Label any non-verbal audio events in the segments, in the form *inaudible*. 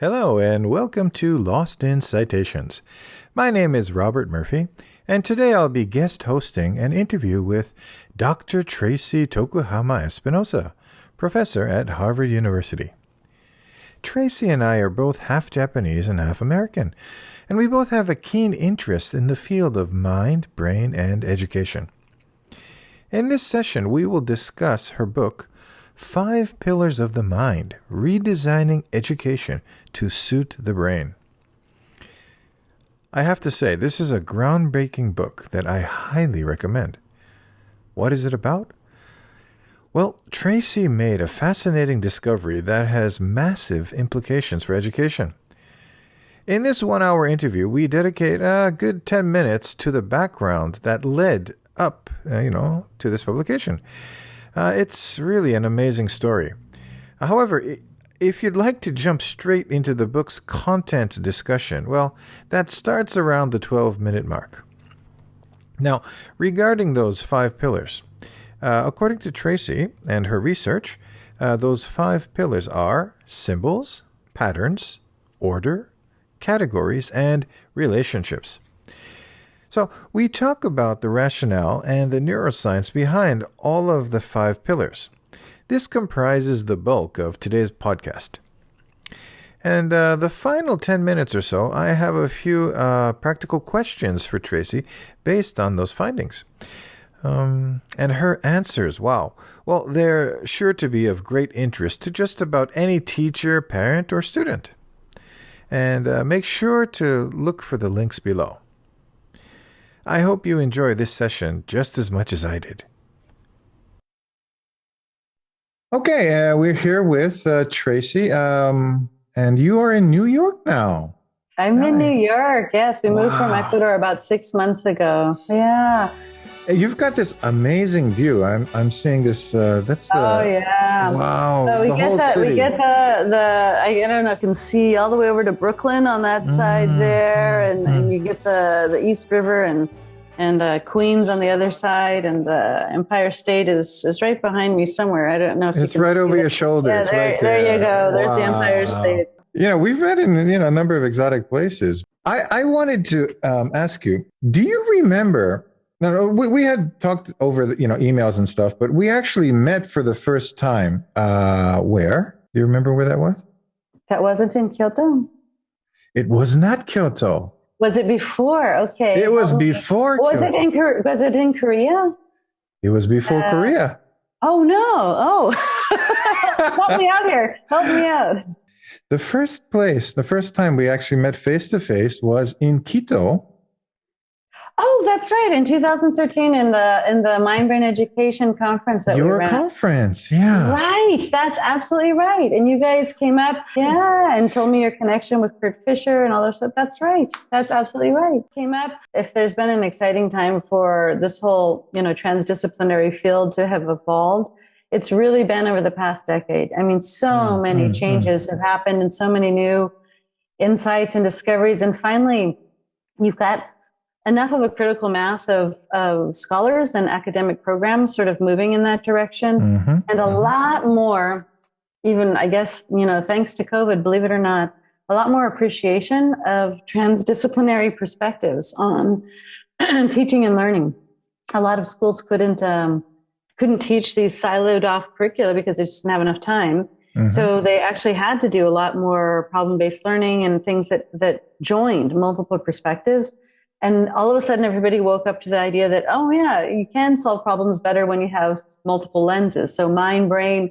Hello, and welcome to Lost in Citations. My name is Robert Murphy, and today I'll be guest hosting an interview with Dr. Tracey Tokuhama Espinosa, professor at Harvard University. Tracey and I are both half Japanese and half American, and we both have a keen interest in the field of mind, brain, and education. In this session, we will discuss her book, Five Pillars of the Mind Redesigning Education to Suit the Brain. I have to say, this is a groundbreaking book that I highly recommend. What is it about? Well, Tracey made a fascinating discovery that has massive implications for education. In this one hour interview, we dedicate a good 10 minutes to the background that led up, uh, you know, to this publication. Uh, it's really an amazing story. However, if you'd like to jump straight into the book's content discussion, well, that starts around the 12 minute mark. Now, regarding those five pillars, uh, according to Tracey and her research, uh, those five pillars are symbols, patterns, order, categories, and relationships. So, we talk about the rationale and the neuroscience behind all of the five pillars. This comprises the bulk of today's podcast. And uh, the final 10 minutes or so, I have a few uh, practical questions for Tracey based on those findings. Um, and her answers, wow. Well, they're sure to be of great interest to just about any teacher, parent, or student. And uh, make sure to look for the links below. I hope you enjoy this session just as much as I did. Okay, uh, we're here with uh, Tracey, um, and you are in New York now. I'm in New York. Yes, we wow. moved from Ecuador about six months ago. Yeah. You've got this amazing view. I'm I'm seeing this. Uh, that's the. Oh yeah. Wow. So we the get the city. we get the the I don't know. I can see all the way over to Brooklyn on that side mm-hmm. there, and, mm-hmm. and you get the the East River and and uh, Queens on the other side, and the Empire State is is right behind me somewhere. I don't know if it's right over it. your shoulder. Yeah, it's there, right there. there you go. There's wow. the Empire State. You know, we've read in you know a number of exotic places. I I wanted to um, ask you, do you remember no, no, we, we had talked over the, you know emails and stuff, but we actually met for the first time. Uh, where? Do you remember where that was? That wasn't in Kyoto. It was not Kyoto. Was it before? Okay. It was before. Was it in Was it in Korea? It was before uh, Korea. Oh no! Oh, *laughs* help me out here! Help me out. The first place, the first time we actually met face to face was in Quito Oh, that's right. In 2013, in the in the Mind Brain Education conference that your we ran. conference, yeah, right. That's absolutely right. And you guys came up, yeah, and told me your connection with Kurt Fischer and all that stuff. That's right. That's absolutely right. Came up. If there's been an exciting time for this whole, you know, transdisciplinary field to have evolved, it's really been over the past decade. I mean, so mm, many mm, changes mm. have happened, and so many new insights and discoveries, and finally, you've got enough of a critical mass of, of scholars and academic programs sort of moving in that direction mm-hmm. and a mm-hmm. lot more even i guess you know thanks to covid believe it or not a lot more appreciation of transdisciplinary perspectives on *clears throat* teaching and learning a lot of schools couldn't um, couldn't teach these siloed off curricula because they just didn't have enough time mm-hmm. so they actually had to do a lot more problem-based learning and things that that joined multiple perspectives and all of a sudden, everybody woke up to the idea that, oh, yeah, you can solve problems better when you have multiple lenses. So, mind, brain,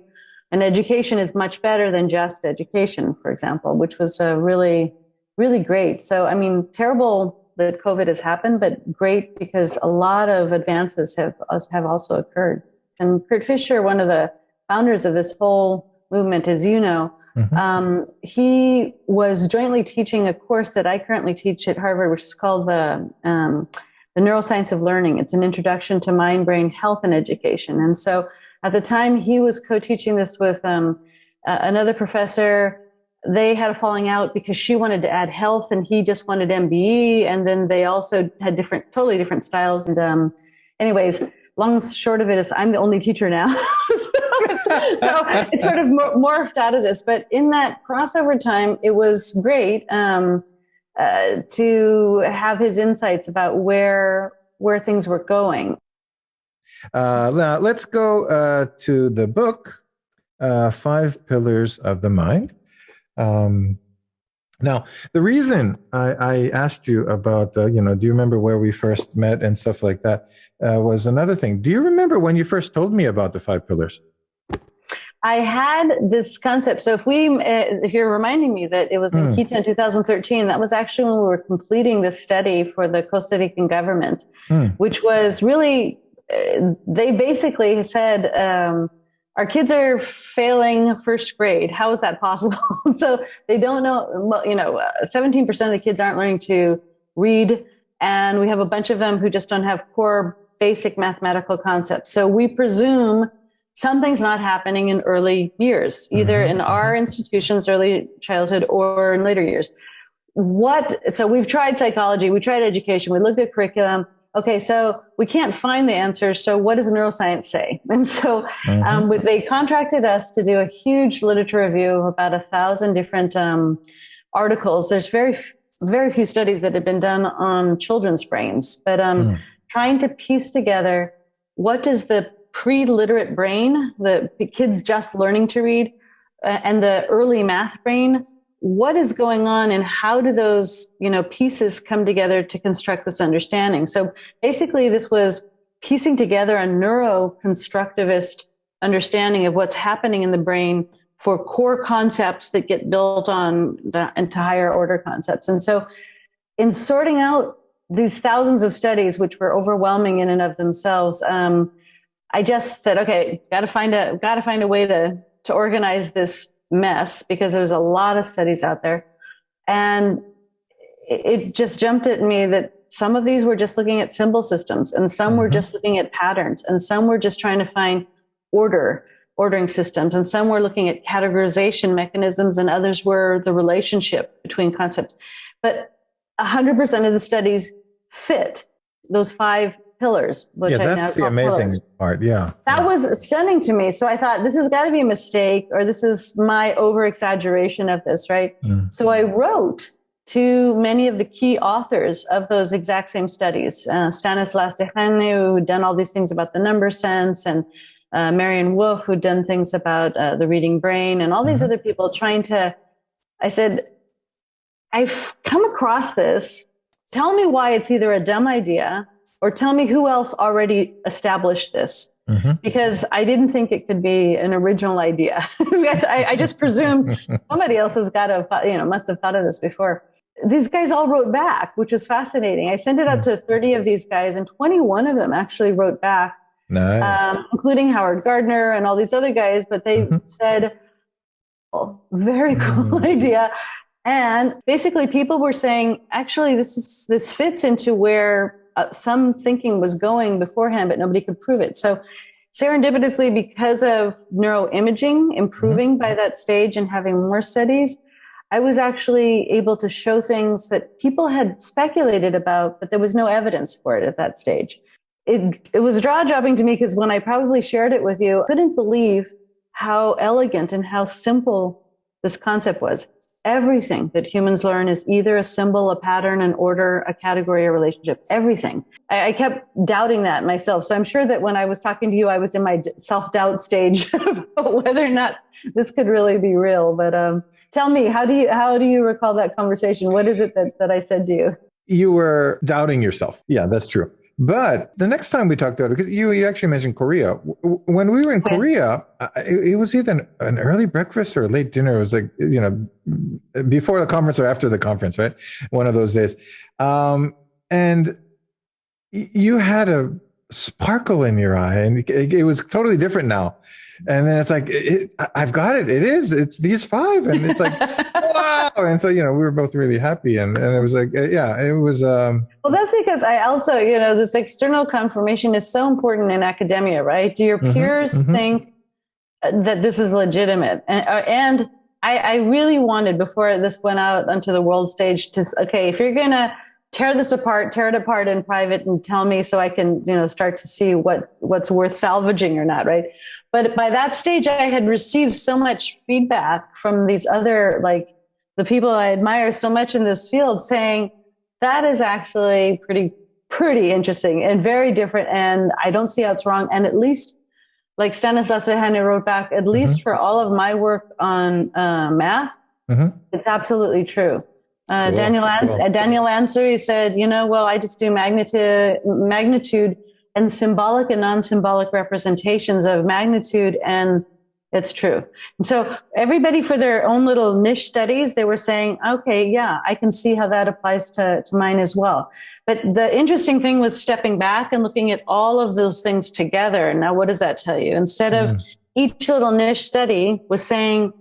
and education is much better than just education, for example, which was uh, really, really great. So, I mean, terrible that COVID has happened, but great because a lot of advances have, have also occurred. And Kurt Fischer, one of the founders of this whole movement, as you know, Mm-hmm. Um, he was jointly teaching a course that I currently teach at Harvard, which is called the um, the Neuroscience of Learning. It's an introduction to mind brain health and education. And so, at the time, he was co-teaching this with um, uh, another professor. They had a falling out because she wanted to add health and he just wanted MBE. And then they also had different, totally different styles. And um, anyways, long short of it is I'm the only teacher now. *laughs* so, so, it's, sort of morphed out of this. But in that crossover time, it was great um, uh, to have his insights about where where things were going. Uh, now let's go uh, to the book, uh, Five Pillars of the Mind. Um, now, the reason I, I asked you about, uh, you know, do you remember where we first met and stuff like that, uh, was another thing. Do you remember when you first told me about the five pillars? I had this concept. So if we, uh, if you're reminding me that it was in mm. Quito in 2013, that was actually when we were completing this study for the Costa Rican government, mm. which was really, uh, they basically said, um, our kids are failing first grade. How is that possible? *laughs* so they don't know, you know, uh, 17% of the kids aren't learning to read. And we have a bunch of them who just don't have core basic mathematical concepts. So we presume something's not happening in early years, either mm-hmm. in our institutions, early childhood, or in later years. What, so we've tried psychology, we tried education, we looked at curriculum. Okay, so we can't find the answers. So what does neuroscience say? *laughs* And so mm-hmm. um, they contracted us to do a huge literature review of about a thousand different um, articles. There's very, very few studies that have been done on children's brains, but um, mm trying to piece together what does the pre-literate brain, the kids just learning to read, uh, and the early math brain, what is going on and how do those, you know, pieces come together to construct this understanding? So basically this was piecing together a neuroconstructivist understanding of what's happening in the brain for core concepts that get built on the entire order concepts. And so in sorting out these thousands of studies, which were overwhelming in and of themselves, um, I just said, okay, got to find a got to find a way to to organize this mess because there's a lot of studies out there, and it just jumped at me that some of these were just looking at symbol systems, and some mm-hmm. were just looking at patterns, and some were just trying to find order ordering systems, and some were looking at categorization mechanisms, and others were the relationship between concepts. But 100% of the studies fit those five pillars. Which yeah, that's the amazing pillars. part. Yeah. That yeah. was stunning to me. So I thought this has got to be a mistake or this is my over exaggeration of this, right? Mm. So I wrote to many of the key authors of those exact same studies, uh, Stanislas Dehaene, who'd done all these things about the number sense and uh, Maryanne Wolf, who'd done things about uh, the reading brain and all these mm-hmm. other people trying to, I said, I've come across this tell me why it's either a dumb idea or tell me who else already established this. Mm-hmm. Because I didn't think it could be an original idea. *laughs* I, I, just presumed *laughs* somebody else has got to, you know, must have thought of this before. These guys all wrote back, which was fascinating. I sent it out to 30 of these guys, and 21 of them actually wrote back, nice. um, including Howard Gardner and all these other guys. But they mm-hmm. said, oh, very cool mm. *laughs* idea. And basically, people were saying, actually, this is, this fits into where uh, some thinking was going beforehand, but nobody could prove it. So, serendipitously, because of neuroimaging improving mm-hmm. by that stage and having more studies, I was actually able to show things that people had speculated about, but there was no evidence for it at that stage. It, it was jaw dropping to me because when I probably shared it with you, I couldn't believe how elegant and how simple this concept was everything that humans learn is either a symbol, a pattern, an order, a category, a relationship. Everything. I, I kept doubting that myself. So I'm sure that when I was talking to you, I was in my self doubt stage *laughs* about whether or not this could really be real. But um, tell me, how do you how do you recall that conversation? What is it that, that I said to you? You were doubting yourself. Yeah, that's true. But the next time we talked about it, because you, you actually mentioned Korea. When we were in Korea, it, it, was either an, an, early breakfast or a late dinner. It was like, you know, before the conference or after the conference, right? One of those days. Um, and you had a sparkle in your eye, and it, it was totally different now and then it's like it, i've got it. It is. It's these five. And it's like *laughs* wow. And so you know we were both really happy. And, and it was like uh, yeah it was um well that's because i also you know this external confirmation is so important in academia right? Do your mm-hmm, peers mm-hmm, mm-hmm. think that this is legitimate? And, uh, and I, I really wanted before this went out onto the world stage to okay if you're gonna tear this apart, tear it apart in private and tell me so I can, you know, start to see what what's worth salvaging or not, right? But by that stage I had received so much feedback from these other like the people I admire so much in this field saying that is actually pretty pretty interesting and very different and I don't see how it's wrong and at least like Stanislas Dehaene wrote back, at least mm-hmm. for all of my work on uh, math, mm-hmm. it's absolutely true. Uh, cool. Daniel Ans- cool. uh, Daniel Ansari said, you know, well, I just do magnitude, magnitude and symbolic and non-symbolic representations of magnitude, and it's true. And so everybody for their own little niche studies, they were saying, okay, yeah, I can see how that applies to, to mine as well. But the interesting thing was stepping back and looking at all of those things together. Now, what does that tell you? Instead of mm. each little niche study was saying,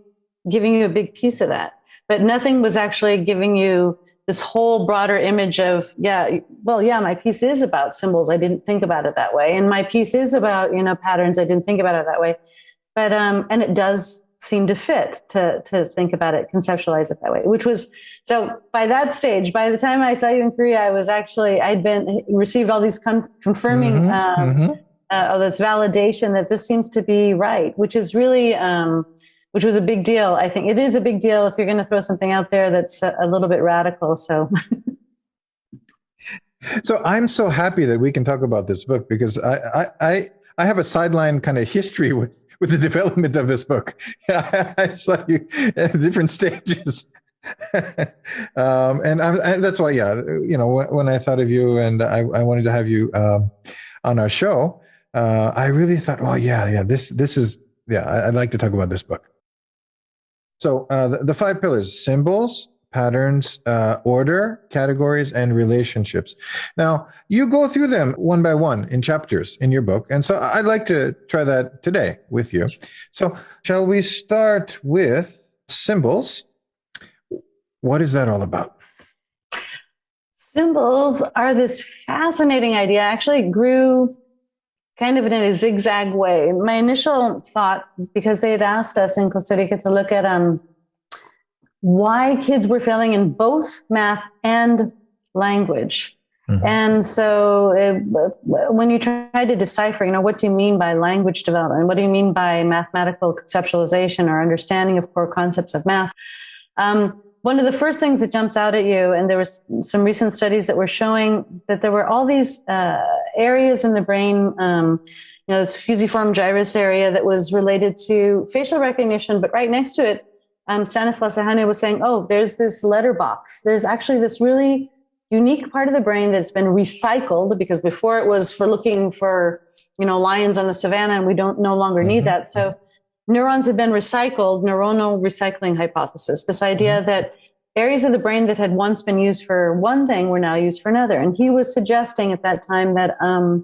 giving you a big piece of that but nothing was actually giving you this whole broader image of yeah well yeah my piece is about symbols. I didn't think about it that way. And my piece is about you know patterns. I didn't think about it that way. But um and it does seem to fit to to think about it conceptualize it that way which was so by that stage by the time i saw you in korea i was actually i'd been received all these con- confirming mm-hmm, um, mm-hmm. Uh, this validation that this seems to be right which is really um which was a big deal. I think it is a big deal if you're going to throw something out there that's a, a little bit radical. So. *laughs* so I'm so happy that we can talk about this book because I I I have a sideline kind of history with with the *laughs* development of this book. *laughs* I you at different stages. um, and, I, and, that's why, yeah, you know, when I thought of you and I, I wanted to have you um, on our show, uh, I really thought, well, yeah, yeah, this this is, yeah, I'd like to talk about this book. So uh, the, the, five pillars: symbols, patterns, uh, order, categories, and relationships. Now you go through them one by one in chapters in your book, and so I'd like to try that today with you. So shall we start with symbols? What is that all about? Symbols are this fascinating idea. Actually, grew kind of in a zigzag way. My initial thought, because they had asked us in Costa Rica to look at um, why kids were failing in both math and language. Mm-hmm. And so it, when you try to decipher, you know, what do you mean by language development? What do you mean by mathematical conceptualization or understanding of core concepts of math? Um, one of the first things that jumps out at you, and there was some recent studies that were showing that there were all these uh, areas in the brain, um, you know, this fusiform gyrus area that was related to facial recognition, but right next to it, um, Stanislas Dehaene was saying, oh, there's this letterbox. There's actually this really unique part of the brain that's been recycled because before it was for looking for, you know, lions on the savannah and we don't no longer need mm-hmm. that. So neurons have been recycled, neuronal recycling hypothesis, this idea mm-hmm. that areas of the brain that had once been used for one thing were now used for another. And he was suggesting at that time that um,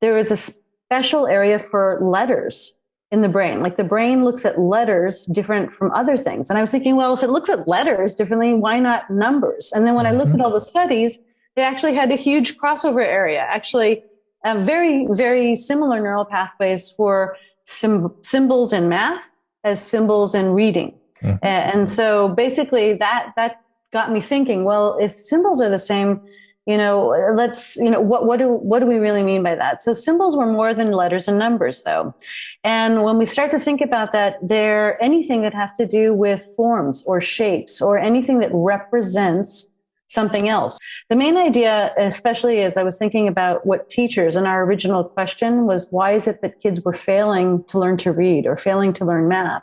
there was a special area for letters in the brain. Like the brain looks at letters different from other things. And I was thinking, well, if it looks at letters differently, why not numbers? And then when I looked at all the studies, they actually had a huge crossover area, actually, very, very similar neural pathways for symbols in math as symbols in reading. Mm-hmm. And so basically that, that got me thinking, well, if symbols are the same, you know, let's, you know, what, what do, what do we really mean by that? So symbols were more than letters and numbers though. And when we start to think about that, they're anything that have to do with forms or shapes or anything that represents something else. The main idea, especially as I was thinking about what teachers and our original question was, why is it that kids were failing to learn to read or failing to learn math?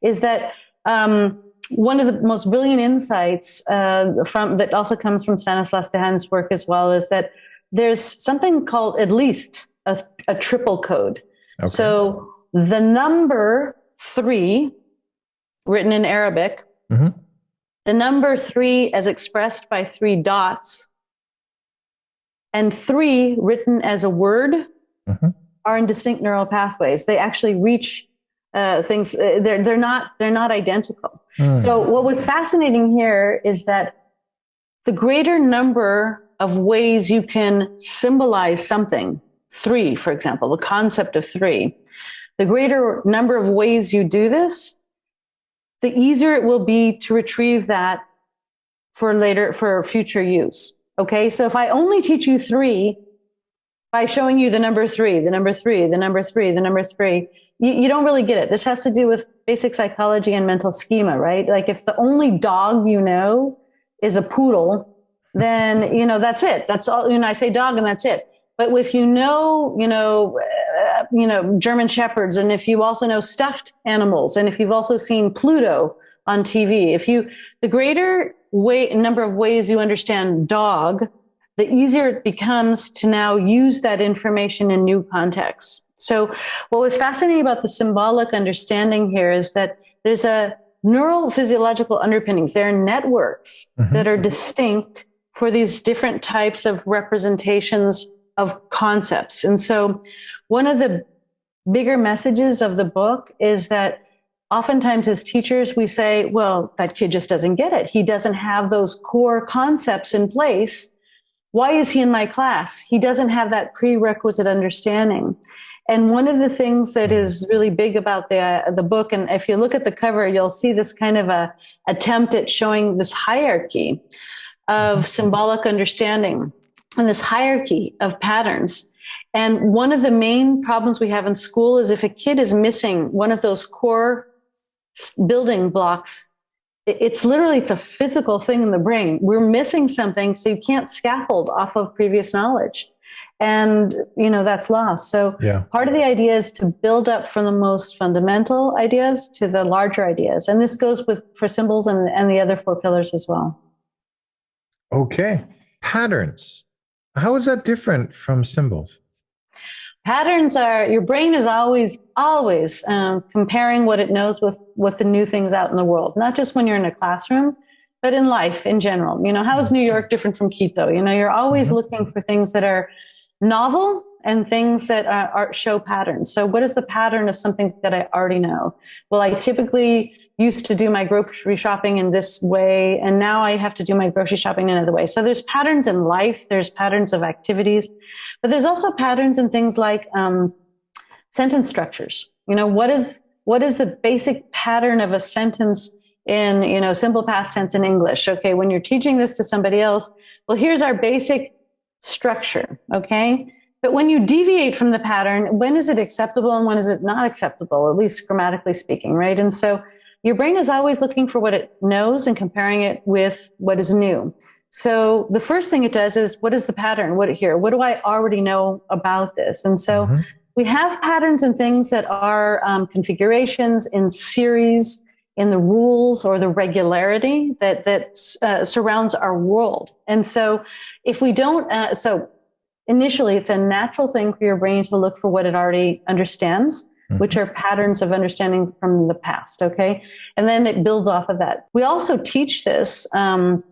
Is that um, one of the most brilliant insights uh, from that also comes from Stanislas Dehaene's work as well is that there's something called at least a, a triple code. Okay. So the number three, written in Arabic, mm-hmm. The number three as expressed by three dots and three written as a word mm-hmm. are in distinct neural pathways. They actually reach uh, things. Uh, they're, they're not, they're not identical. Mm. So what was fascinating here is that the greater number of ways you can symbolize something, three, for example, the concept of three, the greater number of ways you do this, the easier it will be to retrieve that for later, for future use. Okay. So if I only teach you three by showing you the number three, the number three, the number three, the number three, you, you don't really get it. This has to do with basic psychology and mental schema, right? Like if the only dog you know is a poodle, then, you know, that's it. That's all, you know, I say dog and that's it. But if you know, you know, uh, you know, German shepherds, and if you also know stuffed animals, and if you've also seen Pluto on TV, if you, the greater way, number of ways you understand dog, the easier it becomes to now use that information in new contexts. So what was fascinating about the symbolic understanding here is that there's a neural physiological underpinnings. There are networks mm-hmm. that are distinct for these different types of representations of concepts. And so one of the bigger messages of the book is that oftentimes as teachers, we say, well, that kid just doesn't get it. He doesn't have those core concepts in place. Why is he in my class? He doesn't have that prerequisite understanding. And one of the things that is really big about the uh, the book, and if you look at the cover, you'll see this kind of a attempt at showing this hierarchy of symbolic understanding and this hierarchy of patterns. And one of the main problems we have in school is if a kid is missing one of those core building blocks, it's literally it's a physical thing in the brain. We're missing something, so you can't scaffold off of previous knowledge. And you know that's lost. So yeah. part of the idea is to build up from the most fundamental ideas to the larger ideas. And this goes with for symbols and, and the other four pillars as well. Okay. Patterns. How is that different from symbols? Patterns are your brain is always, always um, comparing what it knows with with the new things out in the world. Not just when you're in a classroom, but in life in general. You know, how is New York different from Quito? You know, you're always mm-hmm. looking for things that are novel and things that are, are, show patterns. So, what is the pattern of something that I already know? Well, I typically used to do my grocery shopping in this way, and now I have to do my grocery shopping in another way. So there's patterns in life, there's patterns of activities, but there's also patterns in things like um, sentence structures. You know, what is what is the basic pattern of a sentence in you know simple past tense in English? Okay, when you're teaching this to somebody else, well, here's our basic structure. Okay. But when you deviate from the pattern, when is it acceptable and when is it not acceptable, at least grammatically speaking, right? And so your brain is always looking for what it knows and comparing it with what is new. So the first thing it does is what is the pattern? What here? What do I already know about this? And so mm-hmm. we have patterns and things that are um, configurations in series in the rules or the regularity that that uh, surrounds our world. And so if we don't, uh, so initially it's a natural thing for your brain to look for what it already understands mm-hmm. which are patterns of understanding from the past. Okay. And then it builds off of that. We also teach this, um,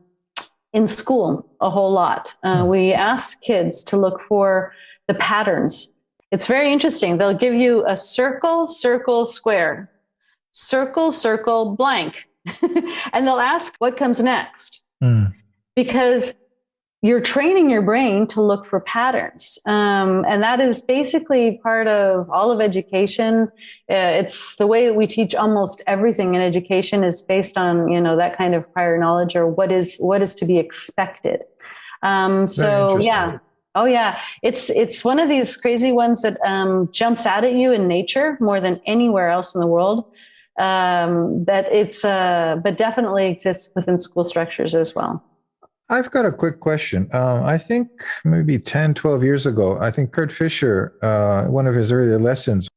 in school a whole lot. Uh, mm-hmm. we ask kids to look for the patterns. It's very interesting. They'll give you a circle, circle, square, circle, circle, blank. *laughs* and they'll ask what comes next. Mm. Because you're training your brain to look for patterns. Um, and that is basically part of all of education. Uh, it's the way we teach almost everything in education is based on, you know, that kind of prior knowledge or what is, what is to be expected. Um, so yeah. Oh yeah. It's, it's one of these crazy ones that, um, jumps out at you in nature more than anywhere else in the world. Um, but it's, uh, but definitely exists within school structures as well. I've got a quick question. Uh, I think maybe 10, 12 years ago, I think Kurt Fischer, uh, one of his earlier lessons,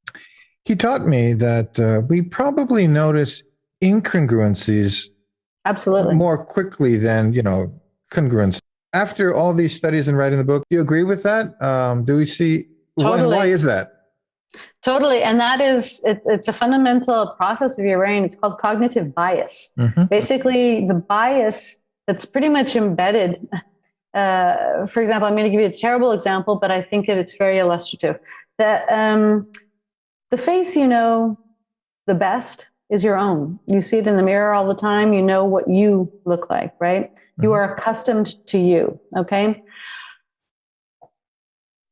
he taught me that uh, we probably notice incongruencies absolutely more quickly than you know congruence. After all these studies and writing the book, do you agree with that? Um, do we see totally. why, why is that? Totally. And that is, it, it's a fundamental process of your brain. It's called cognitive bias. Mm-hmm. Basically, the bias that's pretty much embedded. Uh, for example, I'm going to give you a terrible example, but I think that it's very illustrative. That um, the face you know the best is your own. You see it in the mirror all the time. You know what you look like, right? Mm-hmm. You are accustomed to you. Okay.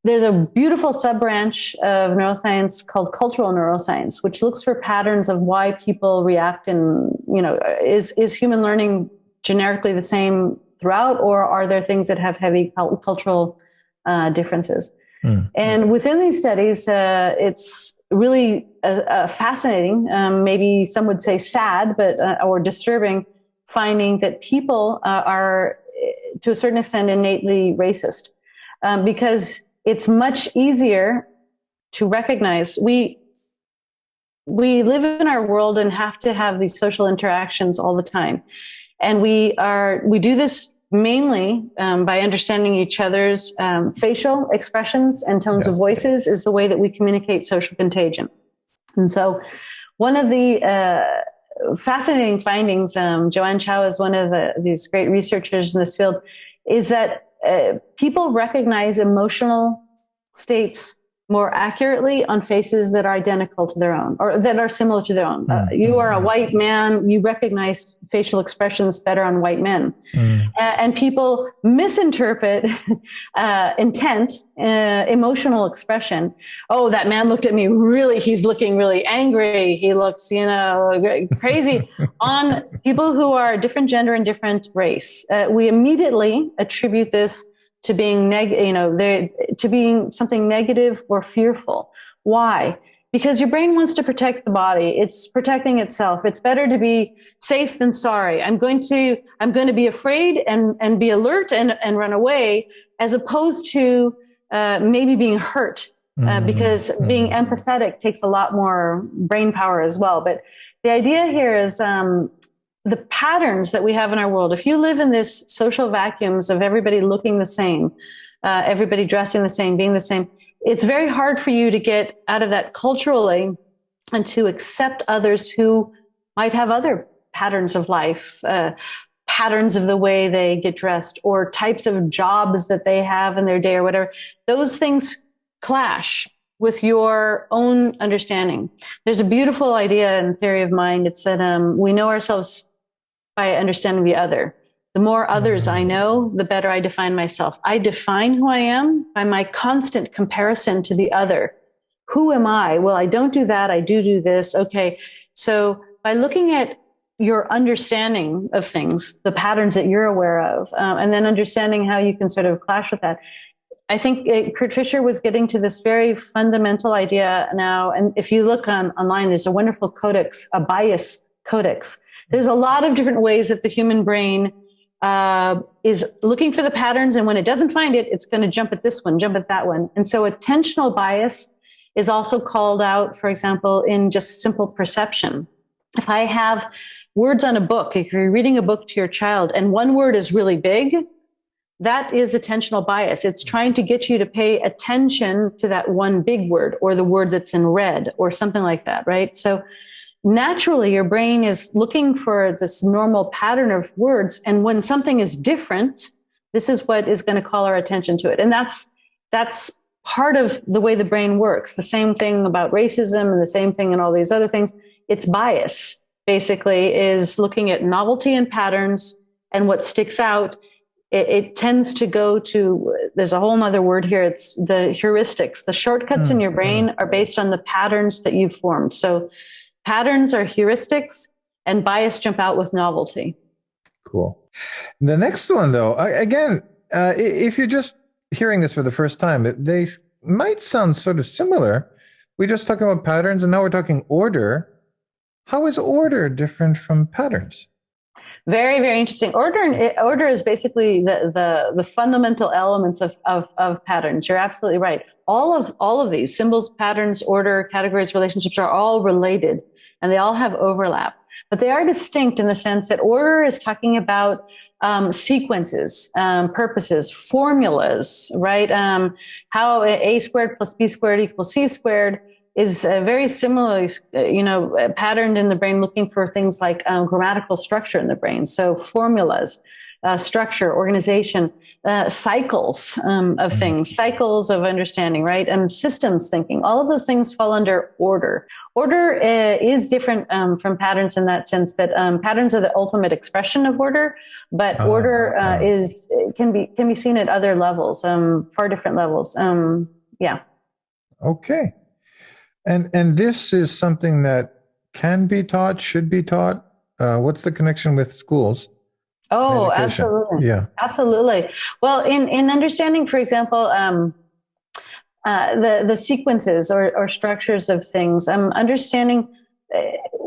There's a beautiful sub branch of neuroscience called cultural neuroscience, which looks for patterns of why people react and, you know, is, is human learning generically the same throughout, or are there things that have heavy cultural uh, differences? Mm. And within these studies, uh, it's really uh, uh, fascinating, um, maybe some would say sad, but uh, or disturbing, finding that people uh, are, to a certain extent, innately racist, um, because it's much easier to recognize we we live in our world and have to have these social interactions all the time and we are we do this mainly um, by understanding each other's um, facial expressions and tones yeah. of voices is the way that we communicate social contagion and so one of the uh, fascinating findings um, Joan Chiao is one of the, these great researchers in this field is that uh, people recognize emotional states more accurately on faces that are identical to their own or that are similar to their own. Uh, mm. you are a white man, you recognize facial expressions better on white men. Mm. Uh, and people misinterpret *laughs* uh, intent, uh, emotional expression. Oh, that man looked at me really, he's looking really angry. He looks, you know, crazy *laughs* on people who are different gender and different race. Uh, we immediately attribute this to being neg, you know, to being something negative or fearful. Why? Because your brain wants to protect the body. It's protecting itself. It's better to be safe than sorry. I'm going to, I'm going to be afraid and, and be alert and, and run away as opposed to, uh, maybe being hurt. Uh, mm-hmm. because mm-hmm. being empathetic takes a lot more brain power as well. But the idea here is, um, the patterns that we have in our world, if you live in this social vacuums of everybody looking the same, uh, everybody dressing the same, being the same, it's very hard for you to get out of that culturally and to accept others who might have other patterns of life, uh, patterns of the way they get dressed, or types of jobs that they have in their day or whatever. Those things clash with your own understanding. There's a beautiful idea in theory of mind. It's that um, we know ourselves by understanding the other. The more others I know, the better I define myself. I define who I am by my constant comparison to the other. Who am I? Well, I don't do that. I do do this. Okay. So by looking at your understanding of things, the patterns that you're aware of, um, and then understanding how you can sort of clash with that. I think it, Kurt Fischer was getting to this very fundamental idea now. And if you look on online, there's a wonderful codex, a bias codex there's a lot of different ways that the human brain uh, is looking for the patterns. And when it doesn't find it, it's going to jump at this one, jump at that one. And so attentional bias is also called out, for example, in just simple perception. If I have words on a book, if you're reading a book to your child and one word is really big, that is attentional bias. It's trying to get you to pay attention to that one big word or the word that's in red or something like that, right? So naturally your brain is looking for this normal pattern of words. And when something is different, this is what is going to call our attention to it. And that's, that's part of the way the brain works. The same thing about racism and the same thing and all these other things. It's bias basically is looking at novelty and patterns and what sticks out. It, it tends to go to, there's a whole other word here. It's the heuristics. The shortcuts mm-hmm. in your brain are based on the patterns that you've formed. So Patterns are heuristics and bias jump out with novelty. Cool. The next one, though, again, uh, if you're just hearing this for the first time, they might sound sort of similar. We just talking about patterns, and now we're talking order. How is order different from patterns? Very, very interesting. Order order is basically the the, the fundamental elements of, of, of patterns. You're absolutely right. All of all of these symbols, patterns, order, categories, relationships are all related and they all have overlap, but they are distinct in the sense that order is talking about um, sequences, um, purposes, formulas, right? Um, how a squared plus b squared equals c squared is uh, very similarly, uh, you know, patterned in the brain, looking for things like um, grammatical structure in the brain. So formulas, uh, structure, organization, uh, cycles um, of mm-hmm. things, cycles of understanding, right? And systems thinking. All of those things fall under order. Order uh, is different um, from patterns in that sense that um, patterns are the ultimate expression of order, but uh, order uh, is can be can be seen at other levels, um, far different levels. Um, yeah. Okay. And and this is something that can be taught, should be taught. Uh, what's the connection with schools? Oh, absolutely. Yeah. Absolutely. Well, in, in understanding, for example, um, uh, the, the sequences or, or structures of things, I'm um, understanding uh,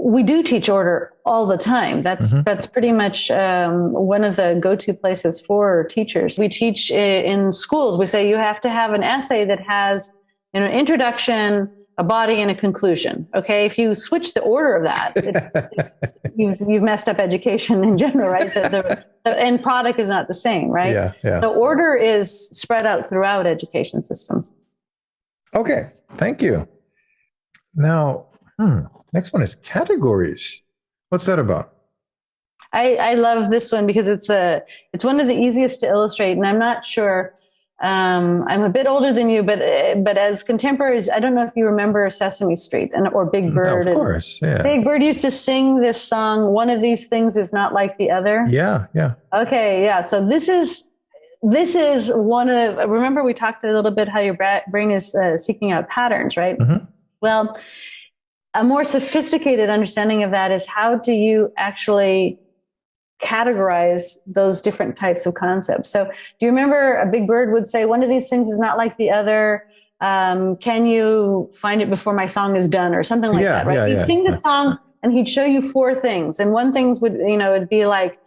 we do teach order all the time. That's mm-hmm. that's pretty much um, one of the go-to places for teachers. We teach in schools. We say you have to have an essay that has you know, an introduction, a body, and a conclusion. Okay, if you switch the order of that, it's, it's, *laughs* you've you've messed up education in general, right? The, the, the, end product is not the same, right? Yeah, yeah. The order is spread out throughout education systems. Okay, thank you. Now, hmm, next one is categories. What's that about? I, I love this one because it's a it's one of the easiest to illustrate, and I'm not sure. Um, I'm a bit older than you, but but as contemporaries, I don't know if you remember Sesame Street and or Big mm, Bird. of course, yeah. Big Bird used to sing this song. One of these things is not like the other. Yeah, yeah. Okay, yeah. So this is this is one of remember we talked a little bit how your brain is uh, seeking out patterns right? Mm-hmm. well a more sophisticated understanding of that is how do you actually categorize those different types of concepts? So do you remember a big bird would say one of these things is not like the other. Um, can you find it before my song is done? or something like yeah, that right? yeah, he'd yeah. sing the song and he'd show you four things. And one things would you know it'd be like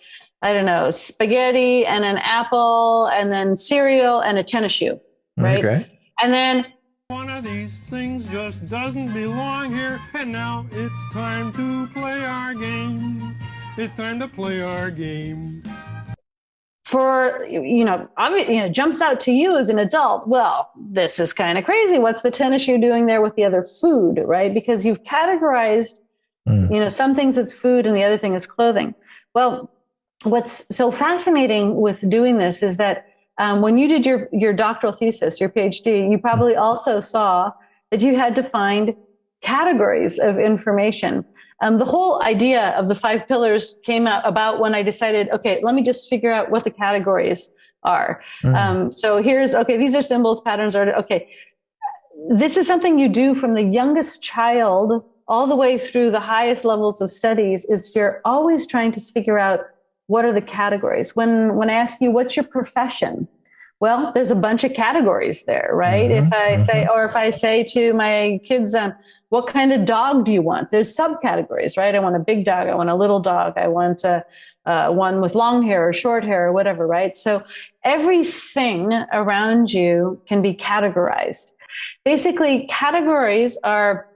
I don't know, spaghetti and an apple and then cereal and a tennis shoe, right? Okay. And then one of these things just doesn't belong here. And now it's time to play our game. It's time to play our game. For, you know, obviously, you know, jumps out to you as an adult. Well, this is kind of crazy. What's the tennis shoe doing there with the other food, right? Because you've categorized, mm. you know, some things as food and the other thing is clothing. Well, what's so fascinating with doing this is that um, when you did your, your doctoral thesis, your PhD, you probably also saw that you had to find categories of information. Um, the whole idea of the five pillars came out about when I decided, okay, let me just figure out what the categories are. Mm. Um, so here's, okay, these are symbols, patterns are, okay. This is something you do from the youngest child all the way through the highest levels of studies is you're always trying to figure out what are the categories? When, when I ask you, what's your profession? Well, there's a bunch of categories there, right? Mm-hmm, if I mm-hmm. say, or if I say to my kids, um, what kind of dog do you want? There's subcategories, right? I want a big dog. I want a little dog. I want a, uh, one with long hair or short hair or whatever, right? So everything around you can be categorized. Basically, categories are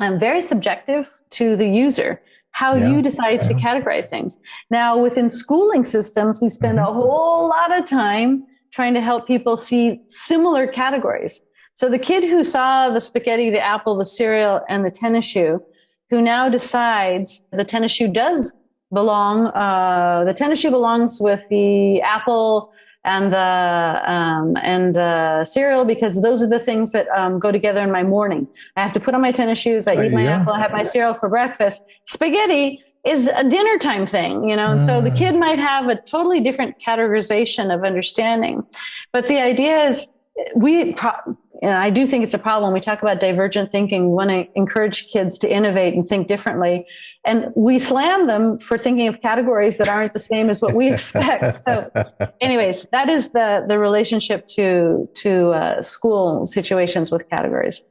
um, very subjective to the user how yeah. you decide yeah. to categorize things. Now, within schooling systems, we spend mm-hmm. a whole lot of time trying to help people see similar categories. So the kid who saw the spaghetti, the apple, the cereal, and the tennis shoe, who now decides the tennis shoe does belong, uh, the tennis shoe belongs with the apple, and the um, and the cereal because those are the things that um, go together in my morning. I have to put on my tennis shoes. I eat my apple. I have my cereal for breakfast. Spaghetti is a dinner time thing, you know, and mm. so the mm. kid might have a totally different categorization of understanding. But the idea is we pro- and I do think it's a problem. We talk about divergent thinking. We want to encourage kids to innovate and think differently. And we slam them for thinking of categories that aren't the same as what we expect. so *laughs* anyways, that is the, the relationship to, to uh, school situations with categories.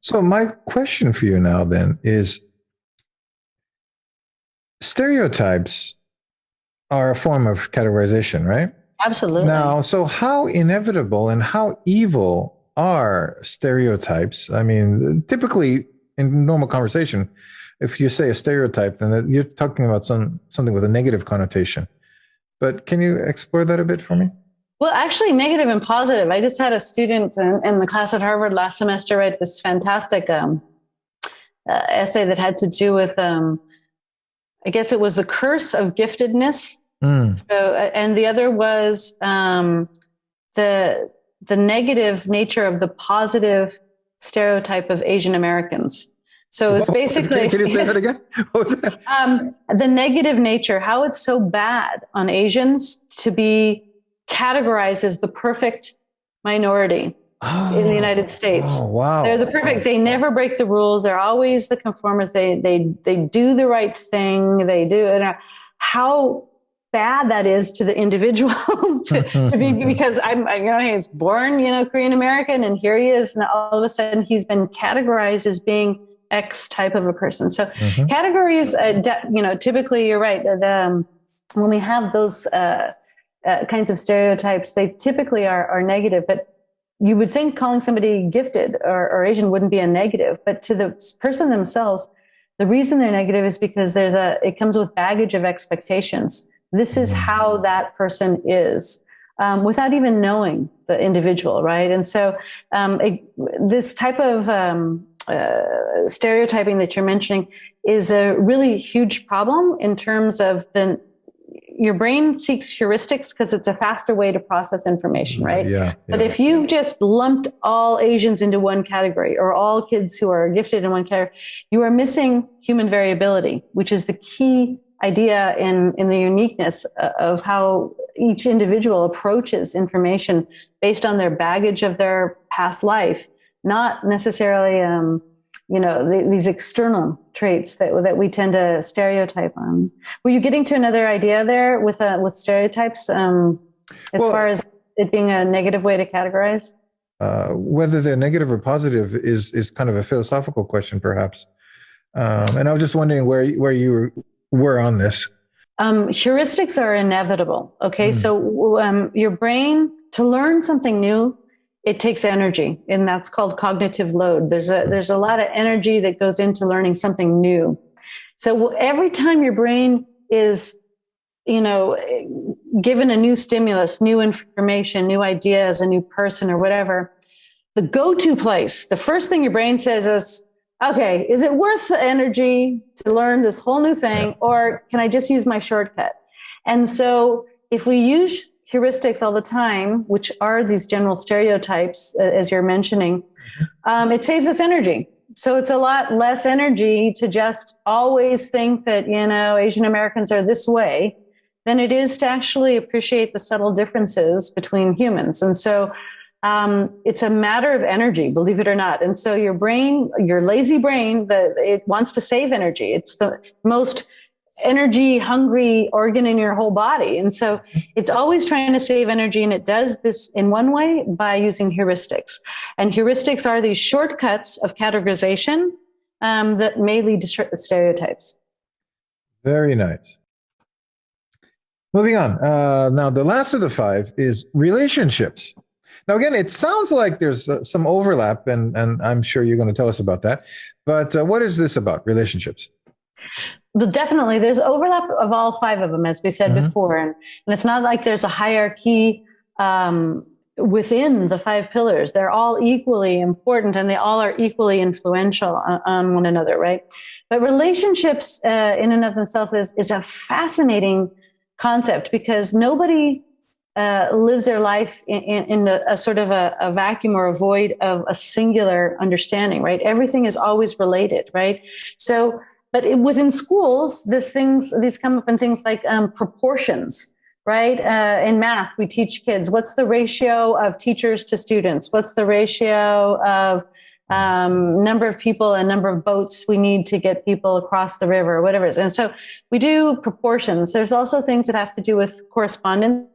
So my question for you now then is stereotypes are a form of categorization, right? Absolutely. Now, so how inevitable and how evil are stereotypes? I mean, typically in normal conversation, if you say a stereotype, then you're talking about some something with a negative connotation. But can you explore that a bit for me? Well, actually, negative and positive. I just had a student in, in the class at Harvard last semester write this fantastic um, uh, essay that had to do with, um, I guess it was the curse of giftedness Mm. So, uh, and the other was um, the the negative nature of the positive stereotype of Asian Americans. So it's basically. Can, can, you say that again? *laughs* That? Um, the negative nature, how it's so bad on Asians to be categorized as the perfect minority oh, in the oh. United States. Oh, wow. They're the perfect. They never break the rules. They're always the conformists. They they they do the right thing. They do. And how bad that is to the individual *laughs* to, to, be *laughs* because I'm, I, you know, he's born, you know, Korean American and here he is. And all of a sudden he's been categorized as being X type of a person. So mm-hmm. categories, uh, de- you know, typically you're right. The, um, when we have those, uh, uh, kinds of stereotypes, they typically are, are negative, but you would think calling somebody gifted or, or Asian wouldn't be a negative, but to the person themselves, the reason they're negative is because there's a, it comes with baggage of expectations. This is how that person is. Um, without even knowing the individual, right? And so, um, it, this type of um, uh, stereotyping that you're mentioning is a really huge problem in terms of the your brain seeks heuristics because it's a faster way to process information, right? Yeah, yeah, But if you've just lumped all Asians into one category or all kids who are gifted in one category, you are missing human variability, which is the key idea in, in the uniqueness uh, of how each individual approaches information based on their baggage of their past life, not necessarily, um, you know, the, these external traits that that we tend to stereotype on. Were you getting to another idea there with uh, with stereotypes um, as well, far as it being a negative way to categorize? Uh, whether they're negative or positive is is kind of a philosophical question, perhaps. Um, and I was just wondering where where you were on this. Um, heuristics are inevitable. Okay, mm. so um, your brain to learn something new it takes energy and that's called cognitive load there's a there's a lot of energy that goes into learning something new so every time your brain is you know given a new stimulus new information new ideas a new person or whatever the go-to place the first thing your brain says is okay is it worth the energy to learn this whole new thing or can i just use my shortcut and so if we use heuristics all the time, which are these general stereotypes, as you're mentioning, mm-hmm. um, it saves us energy. So it's a lot less energy to just always think that, you know, Asian Americans are this way than it is to actually appreciate the subtle differences between humans. And so um, it's a matter of energy, believe it or not. And so your brain, your lazy brain, the, it wants to save energy. It's the most energy hungry organ in your whole body. And so it's always trying to save energy. And it does this in one way by using heuristics. And heuristics are these shortcuts of categorization um, that may lead to stereotypes. Very nice. Moving on. Uh, now, the last of the five is relationships. Now, again, it sounds like there's uh, some overlap, and, and I'm sure you're going to tell us about that. But uh, what is this about, relationships? But definitely there's overlap of all five of them, as we said mm-hmm. before. And, and it's not like there's a hierarchy um, within the five pillars. They're all equally important and they all are equally influential on, on one another, right? But relationships uh, in and of themselves is, is a fascinating concept because nobody uh, lives their life in, in, in a, a, sort of a, a, vacuum or a void of a singular understanding, right? Everything is always related, right? So but it, within schools, these things, these come up in things like um, proportions, right? Uh, in math, we teach kids what's the ratio of teachers to students? What's the ratio of um, number of people and number of boats we need to get people across the river, or whatever it is. And so we do proportions. There's also things that have to do with correspondence.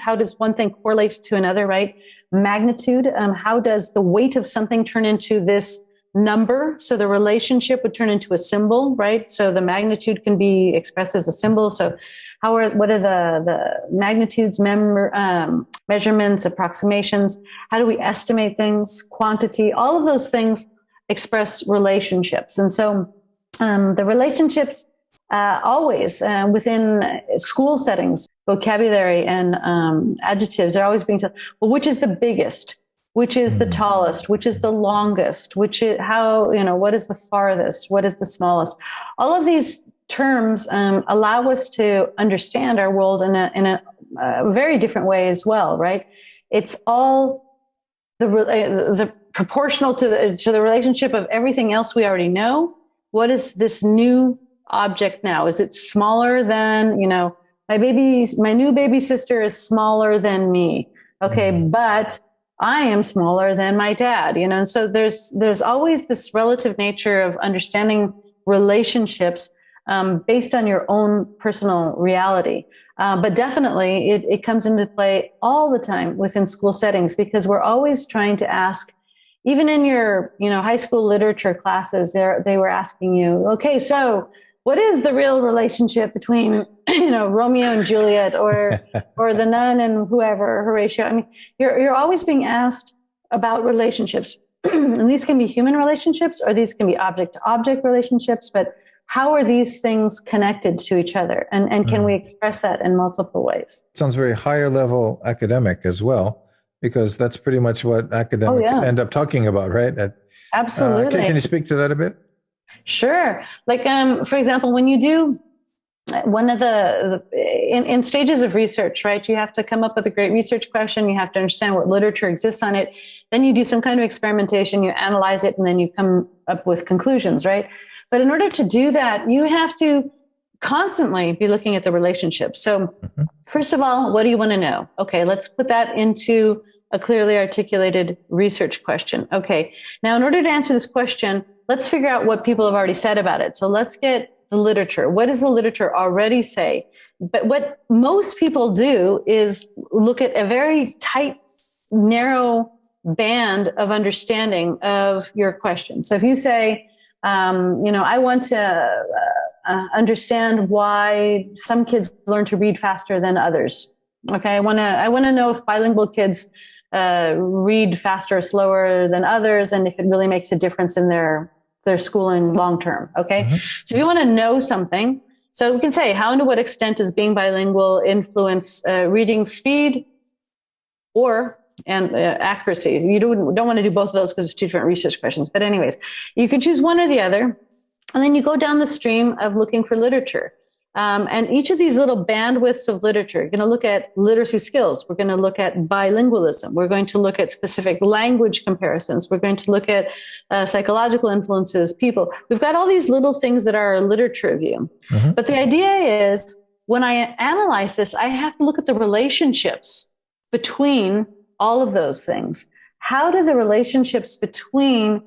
How does one thing correlate to another, right? Magnitude. Um, how does the weight of something turn into this number. So the relationship would turn into a symbol, right? So the magnitude can be expressed as a symbol. So how are, what are the, the magnitudes, mem- um, measurements, approximations? How do we estimate things, quantity? All of those things express relationships. And so um, the relationships uh, always uh, within school settings, vocabulary and um, adjectives, they're always being told, well, which is the biggest? which is the mm. tallest, which is the longest, which is how, you know, what is the farthest, what is the smallest. All of these terms um, allow us to understand our world in a, in a, a very different way as well, right? It's all the, uh, the proportional to the, to the relationship of everything else we already know. What is this new object now? Is it smaller than, you know, my baby, my new baby sister is smaller than me. Okay. Mm-hmm. But I am smaller than my dad, you know, and so there's, there's always this relative nature of understanding relationships um, based on your own personal reality. Uh, but definitely, it, it comes into play all the time within school settings because we're always trying to ask. Even in your, you know, high school literature classes, there they were asking you, okay, so what is the real relationship between *clears throat* you know Romeo and Juliet or *laughs* or the nun and whoever Horatio? I mean, you're you're always being asked about relationships, *clears throat* and these can be human relationships or these can be object to object relationships. But how are these things connected to each other, and and can mm. we express that in multiple ways? Sounds very higher level academic as well, because that's pretty much what academics oh, yeah. end up talking about, right? At, Absolutely. Uh, can, can you speak to that a bit? Sure. Like, um, for example, when you do one of the, the in, in, stages of research, right? You have to come up with a great research question. You have to understand what literature exists on it. Then you do some kind of experimentation. You analyze it, and then you come up with conclusions, right? But in order to do that, you have to constantly be looking at the relationships. So, mm-hmm. first of all, what do you want to know? Okay, let's put that into a clearly articulated research question. Okay, now in order to answer this question, let's figure out what people have already said about it. So let's get the literature. What does the literature already say? But what most people do is look at a very tight, narrow band of understanding of your question. So if you say, um, you know, I want to uh, uh, understand why some kids learn to read faster than others. Okay, I want to I want to know if bilingual kids uh, read faster or slower than others, and if it really makes a difference in their their schooling long term. Okay. Mm-hmm. So if you want to know something, so we can say, how and to what extent does being bilingual influence uh, reading speed or and uh, accuracy? You don't, don't want to do both of those because it's two different research questions. But anyways, you can choose one or the other. And then you go down the stream of looking for literature. Um, and each of these little bandwidths of literature, you're going to look at literacy skills. We're going to look at bilingualism. We're going to look at specific language comparisons. We're going to look at uh, psychological influences, people. We've got all these little things that are literature review. Mm-hmm. But the idea is when I analyze this, I have to look at the relationships between all of those things. How do the relationships between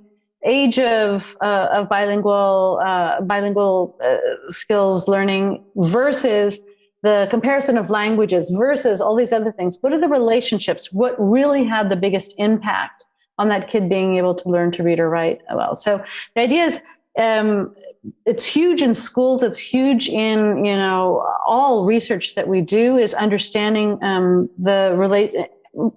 age of uh, of bilingual uh, bilingual uh, skills learning versus the comparison of languages versus all these other things. What are the relationships? What really had the biggest impact on that kid being able to learn to read or write? Well so the idea is um, it's huge in schools. It's huge in you know all research that we do is understanding um, the relate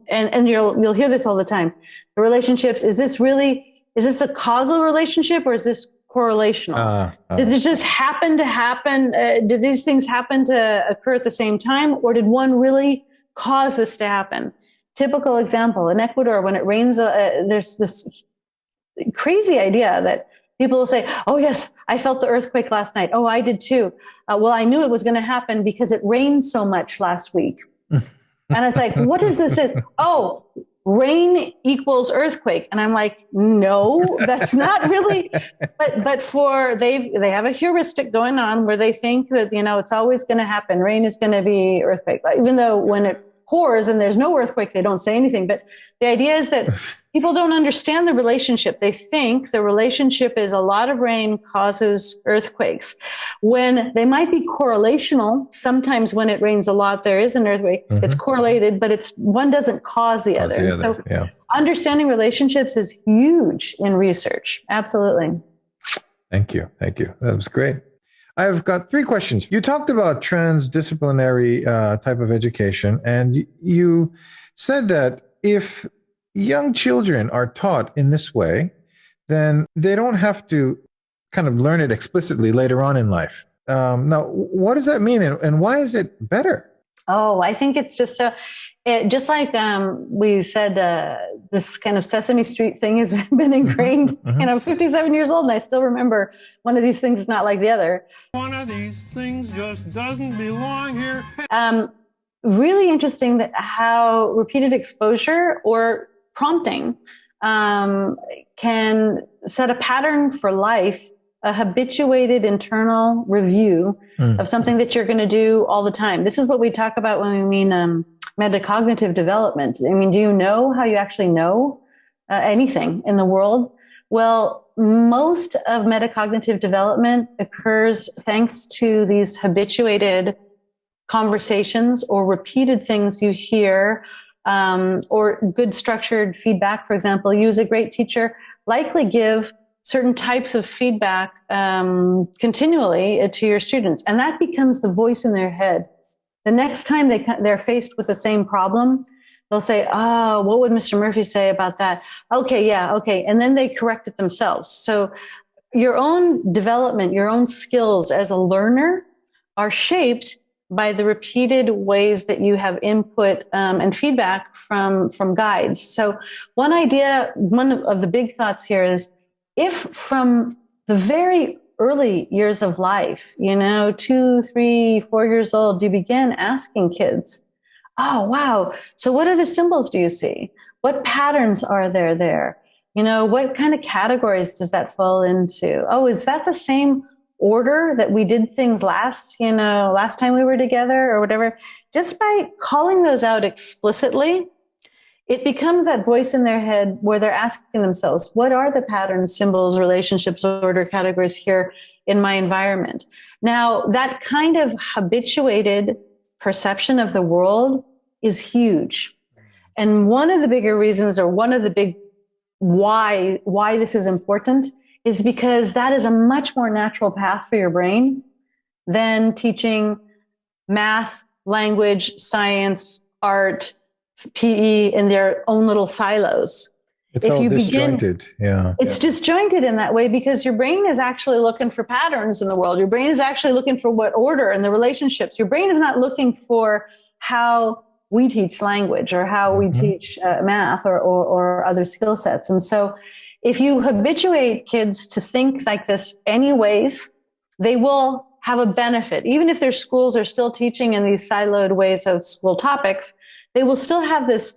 and and you'll you'll hear this all the time. The relationships is this really is this a causal relationship or is this correlational? Uh, uh, did it just happen to happen? Uh, did these things happen to occur at the same time or did one really cause this to happen? Typical example in Ecuador, when it rains, uh, there's this crazy idea that people will say, Oh, yes, I felt the earthquake last night. Oh, I did too. Uh, well, I knew it was going to happen because it rained so much last week. *laughs* and it's like, what is this? oh, rain equals earthquake. And i'm like no that's not really *laughs* but but for they they have a heuristic going on where they think that you know it's always going to happen. Rain is going to be earthquake. Even though when it pours and there's no earthquake they don't say anything but the idea is that *laughs* people don't understand the relationship. They think the relationship is a lot of rain causes earthquakes. When they might be correlational, sometimes when it rains a lot, there is an earthquake. Mm-hmm. It's correlated, but it's one doesn't cause the cause other. The other. So yeah. understanding relationships is huge in research. Absolutely. Thank you. Thank you. That was great. I've got three questions. You talked about transdisciplinary uh, type of education, and you said that if young children are taught in this way, then they don't have to kind of learn it explicitly later on in life. Um, now, what does that mean, and, and, why is it better? Oh, I think it's just a, it, just like um, we said, uh, this kind of Sesame Street thing has *laughs* been mm-hmm. ingrained. Mm-hmm. You know, 57 years old, and I still remember one of these things is not like the other. One of these things just doesn't belong here. Um, really interesting that how repeated exposure or prompting um, can set a pattern for life, a habituated internal review mm. of something that you're going to do all the time. This is what we talk about when we mean um, metacognitive development. I mean, do you know how you actually know uh, anything in the world? Well, most of metacognitive development occurs thanks to these habituated conversations or repeated things you hear um, or good structured feedback. For example, you as a great teacher likely give certain types of feedback um, continually to your students, and that becomes the voice in their head. The next time they they're faced with the same problem, they'll say, "Oh, what would Mr. Murphy say about that?" Okay, yeah, okay, and then they correct it themselves. So your own development, your own skills as a learner are shaped by the repeated ways that you have input um, and feedback from from guides. So one idea, one of the big thoughts here is if from the very early years of life, you know, two, three, four years old, you begin asking kids, oh, wow. So what other symbols do you see? What patterns are there there? You know, what kind of categories does that fall into? Oh, is that the same order that we did things last, you know, last time we were together or whatever? Just by calling those out explicitly, it becomes that voice in their head where they're asking themselves, what are the patterns, symbols, relationships, order categories here in my environment? Now, that kind of habituated perception of the world is huge. And one of the bigger reasons or one of the big why, why this is important is because that is a much more natural path for your brain than teaching math, language, science, art, PE in their own little silos. It's if all disjointed. Begin, yeah. It's yeah. disjointed in that way because your brain is actually looking for patterns in the world. Your brain is actually looking for what order and the relationships. Your brain is not looking for how we teach language or how we mm-hmm. teach uh, math or, or, or other skill sets. And so if you habituate kids to think like this anyways, they will have a benefit. Even if their schools are still teaching in these siloed ways of school topics, they will still have this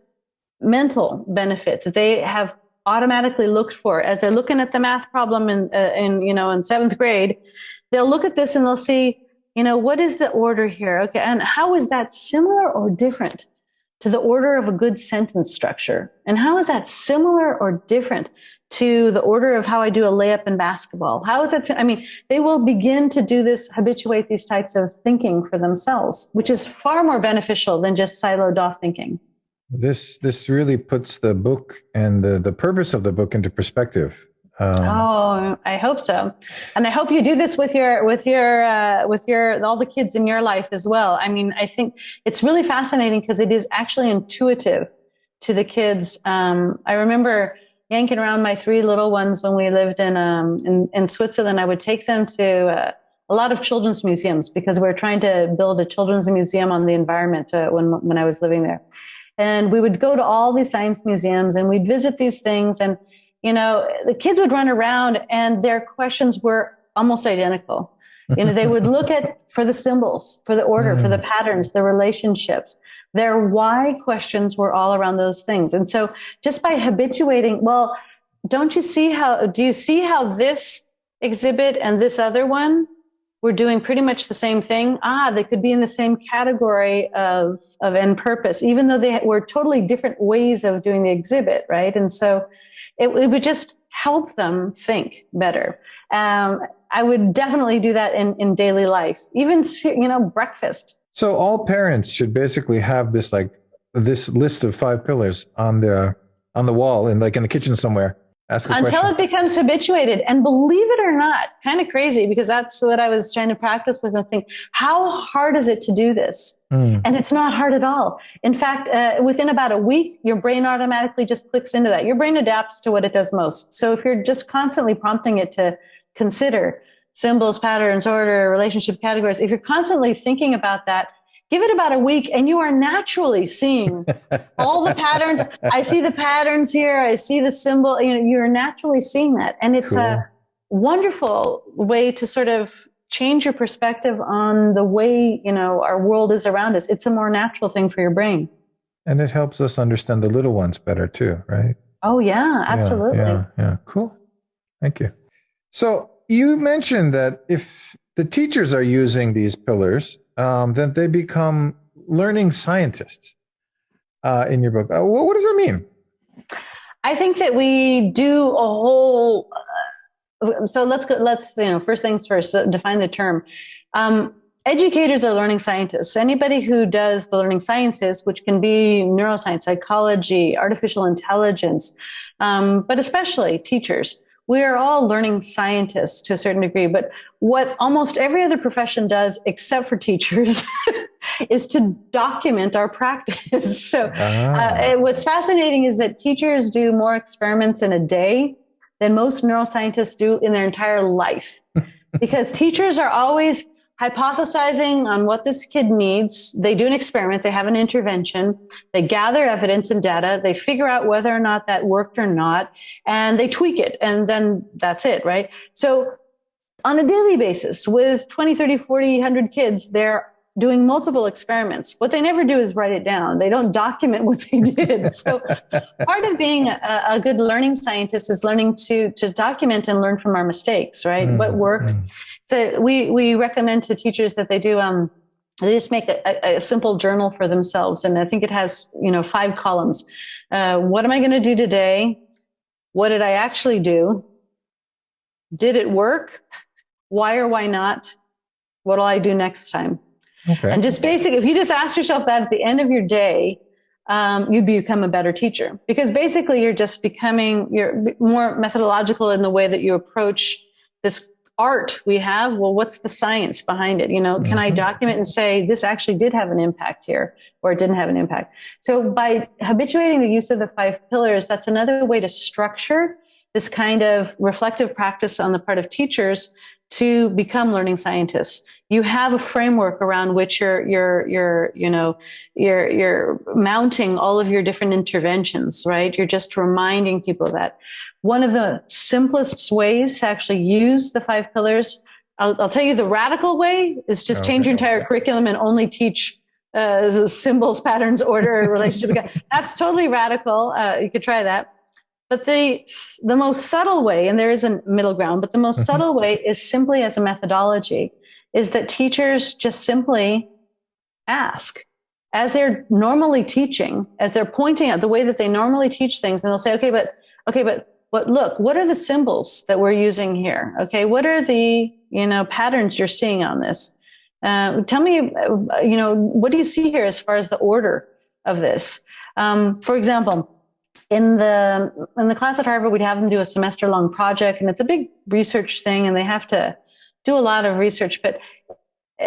mental benefit that they have automatically looked for. As they're looking at the math problem in, uh, in you know in seventh grade they'll look at this and they'll see you know what is the order here? Okay and how is that similar or different to the order of a good sentence structure? And how is that similar or different to the order of how I do a layup in basketball. How is that? I mean, they will begin to do this, habituate these types of thinking for themselves, which is far more beneficial than just siloed off thinking. This this really puts the book and the, the purpose of the book into perspective. Um, oh, I hope so, and I hope you do this with your with your uh, with your all the kids in your life as well. I mean, I think it's really fascinating because it is actually intuitive to the kids. Um, I remember yanking around my three little ones when we lived in um, in, in Switzerland. I would take them to uh, a lot of children's museums because we are trying to build a children's museum on the environment uh, when when I was living there. And we would go to all these science museums and we'd visit these things. And you know, the kids would run around and their questions were almost identical. You know, they would *laughs* look at for the symbols, for the order, mm. for the mm. patterns, the relationships. Their why questions were all around those things. And so just by habituating, well, don't you see how, do you see how this exhibit and this other one were doing pretty much the same thing? Ah, they could be in the same category of, of end purpose, even though they were totally different ways of doing the exhibit, right? And so it, it would just help them think better. Um, I would definitely do that in, in daily life, even, you know, breakfast. So all parents should basically have this like this list of five pillars on the on the wall and like in the kitchen somewhere. Ask until question. it becomes habituated. And believe it or not, kind of crazy because that's what I was trying to practice with. And think, how hard is it to do this? Mm. And it's not hard at all. In fact, uh, within about a week, your brain automatically just clicks into that. Your brain adapts to what it does most. So if you're just constantly prompting it to consider symbols, patterns, order, relationship categories, if you're constantly thinking about that, give it about a week and you are naturally seeing *laughs* all the patterns. I see the patterns here. I see the symbol. You know, you're naturally seeing that. And it's cool. a wonderful way to sort of change your perspective on the way, you know, our world is around us. It's a more natural thing for your brain. And it helps us understand the little ones better too, right? Oh yeah, absolutely. Yeah, yeah, yeah. cool. Thank you. So you mentioned that if the teachers are using these pillars, um, then they become learning scientists uh, in your book. Uh, what, what, does that mean? I think that we do a whole. Uh, so let's go. Let's you know. First things first. Define the term. Um, educators are learning scientists. Anybody who does the learning sciences, which can be neuroscience, psychology, artificial intelligence, um, but especially teachers, we are all learning scientists to a certain degree. But what almost every other profession does, except for teachers, *laughs* is to document our practice. *laughs* so, ah. uh, what's fascinating is that teachers do more experiments in a day than most neuroscientists do in their entire life. *laughs* because teachers are always hypothesizing on what this kid needs. They do an experiment, they have an intervention, they gather evidence and data, they figure out whether or not that worked or not, and they tweak it, and then that's it, right? So on a daily basis with 20, 30, 40, 100 kids, they're doing multiple experiments. What they never do is write it down. They don't document what they did. *laughs* So part of being a, a, good learning scientist is learning to, to document and learn from our mistakes, right? Mm, what worked. Mm. So we, we recommend to teachers that they do, um, they just make a, a, simple journal for themselves. And I think it has, you know, five columns. Uh, what am I going to do today? What did I actually do? Did it work? Why or why not? What'll I do next time? Okay. And just basic, if you just ask yourself that at the end of your day, um, you become a better teacher because basically you're just becoming, you're more methodological in the way that you approach this art we have well what's the science behind it? You know can i mm-hmm. document and say this actually did have an impact here or it didn't have an impact? So by habituating the use of the five pillars that's another way to structure this kind of reflective practice on the part of teachers to become learning scientists. You have a framework around which you're you're you're you know you're you're mounting all of your different interventions right? You're just reminding people of that one of the simplest ways to actually use the five pillars i'll, I'll tell you the radical way is just okay. change your entire curriculum and only teach uh, symbols patterns order *laughs* relationship. That's totally radical. Uh, you could try that. But the, the most subtle way, and there is a middle ground, but the most mm-hmm. subtle way is simply as a methodology, is that teachers just simply ask as they're normally teaching, as they're pointing out the way that they normally teach things, and they'll say, okay, but, okay, but what, look, what are the symbols that we're using here? Okay. What are the, you know, patterns you're seeing on this? Uh, tell me, uh, you know, what do you see here as far as the order of this? Um, for example, in the in the class at Harvard, we'd have them do a semester long project, and it's a big research thing, and they have to do a lot of research. But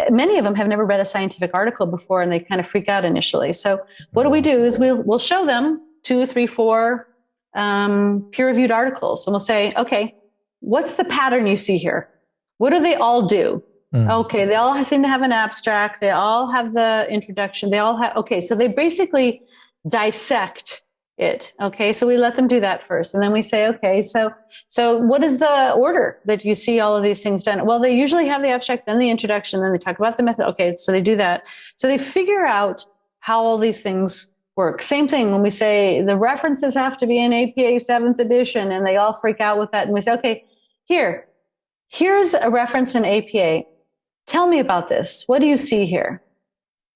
many of them have never read a scientific article before, and they kind of freak out initially. So what do we do? Is we'll we'll show them two, three, four um, peer reviewed articles, and we'll say, okay, what's the pattern you see here? What do they all do? Mm. Okay, they all seem to have an abstract. They all have the introduction. They all have okay. So they basically dissect it okay so we let them do that first and then we say okay so so what is the order that you see all of these things done well they usually have the abstract then the introduction then they talk about the method okay so they do that so they figure out how all these things work same thing when we say the references have to be in apa 7th edition and they all freak out with that and we say okay here here's a reference in apa tell me about this what do you see here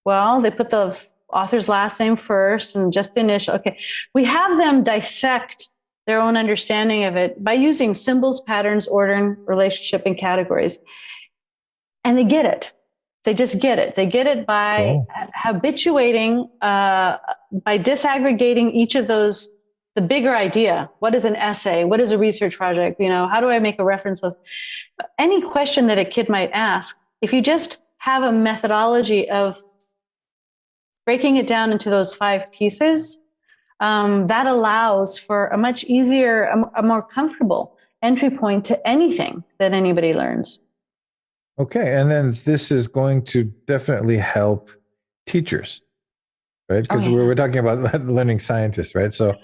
well they put the author's last name first and just the initial. Okay. We have them dissect their own understanding of it by using symbols, patterns, order, relationship and categories. And they get it. They just get it. They get it by cool. habituating, uh, by disaggregating each of those, the bigger idea. What is an essay? What is a research project? You know, how do I make a reference list? Any question that a kid might ask, if you just have a methodology of breaking it down into those five pieces, um, that allows for a much easier, a, a, more comfortable entry point to anything that anybody learns. Okay. And then this is going to definitely help teachers, right? Because okay. we're, we're talking about *laughs* learning scientists, right? So,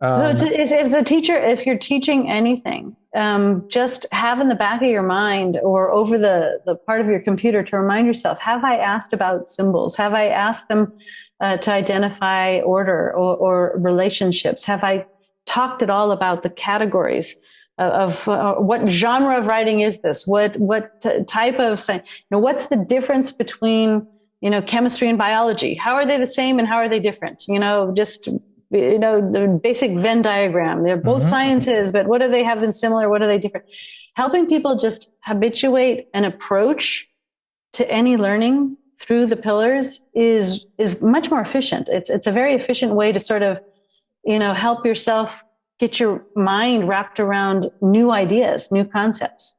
um, so as a teacher, if you're teaching anything, um, just have in the back of your mind or over the, the part of your computer to remind yourself, have I asked about symbols? Have I asked them uh, to identify order or, or, relationships? Have I talked at all about the categories of, of uh, what genre of writing is this? What, what t- type of science? You know, what's the difference between, you know, chemistry and biology? How are they the same and how are they different? You know, just you know, the basic Venn diagram. They're both mm-hmm. sciences, but what do they have in similar? What are they different? Helping people just habituate an approach to any learning through the pillars is is much more efficient. It's it's a very efficient way to sort of, you know, help yourself get your mind wrapped around new ideas, new concepts.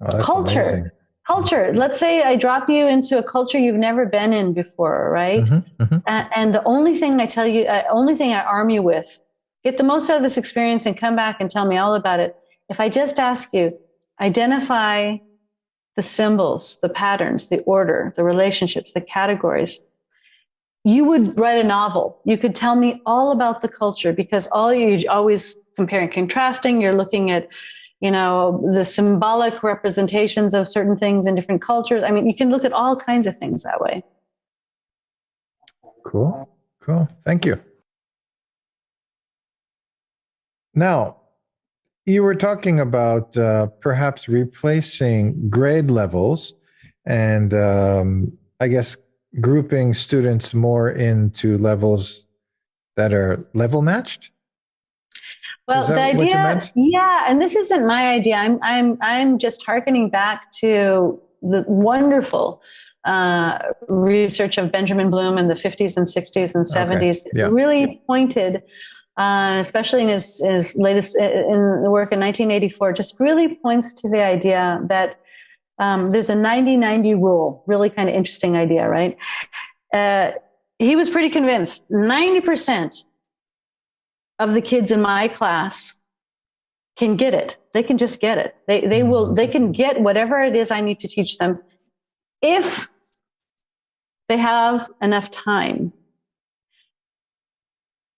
Oh, Culture. Amazing culture. Let's say I drop you into a culture you've never been in before, right? Mm-hmm, mm-hmm. And, and, the only thing I tell you, uh, only thing I arm you with, get the most out of this experience and come back and tell me all about it. If I just ask you, identify the symbols, the patterns, the order, the relationships, the categories, you would write a novel. You could tell me all about the culture because all you always comparing, contrasting. You're looking at you know, the symbolic representations of certain things in different cultures. I mean, you can look at all kinds of things that way. Cool. Cool. Thank you. Now, you were talking about uh, perhaps replacing grade levels and um, I guess grouping students more into levels that are level matched. Well, the idea, yeah, and this isn't my idea. I'm, I'm, I'm just harkening back to the wonderful uh, research of Benjamin Bloom in the 50s and 60s and 70s. Okay. Yeah. Really pointed, uh, especially in his, his latest in the work in 1984, just really points to the idea that um, there's a 90-90 rule. Really kind of interesting idea, right? Uh, he was pretty convinced 90% of the kids in my class can get it. They can just get it. They, they will, they can get whatever it is I need to teach them if they have enough time.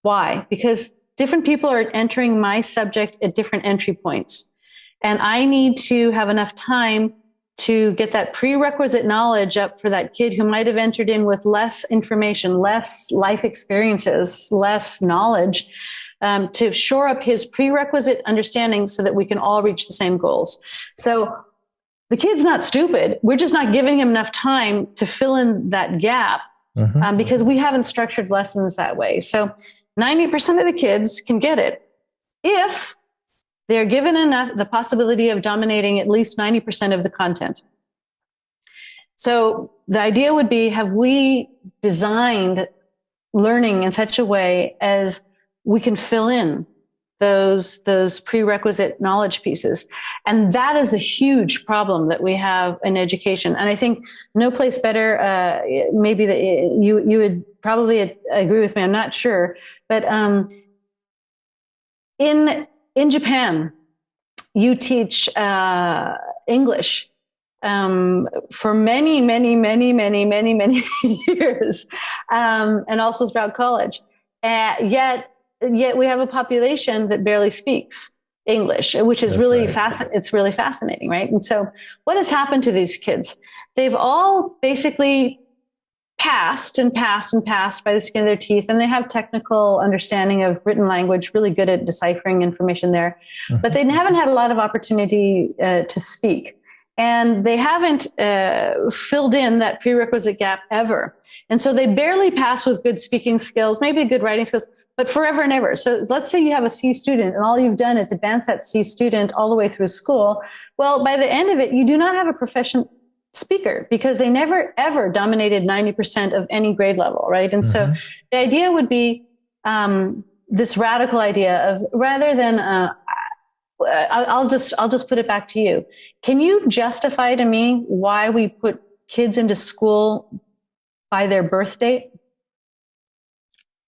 Why? Because different people are entering my subject at different entry points. And I need to have enough time to get that prerequisite knowledge up for that kid who might have entered in with less information, less life experiences, less knowledge um, to shore up his prerequisite understanding so that we can all reach the same goals. So the kid's not stupid. We're just not giving him enough time to fill in that gap mm-hmm. um, because we haven't structured lessons that way. So 90% of the kids can get it if they're given enough the possibility of dominating at least 90% of the content. So the idea would be have we designed learning in such a way as we can fill in those those prerequisite knowledge pieces? And that is a huge problem that we have in education. And i think no place better uh, maybe that you you would probably agree with me i'm not sure. But um, in in japan you teach uh, english um, for many many many many many many *laughs* years um, and also throughout college uh, yet yet we have a population that barely speaks English, which is That's really right. fascinating. It's really fascinating, right? And so, what has happened to these kids? They've all basically passed and passed and passed by the skin of their teeth, and they have technical understanding of written language, really good at deciphering information there, mm-hmm. but they haven't had a lot of opportunity uh, to speak. And they haven't uh, filled in that prerequisite gap ever. And so they barely pass with good speaking skills, maybe good writing skills, but forever and ever. So let's say you have a C student and all you've done is advance that C student all the way through school. Well, by the end of it, you do not have a proficient speaker because they never ever dominated 90% of any grade level, right? And mm-hmm. so the idea would be um, this radical idea of rather than uh, I'll just I'll just put it back to you. Can you justify to me why we put kids into school by their birth date?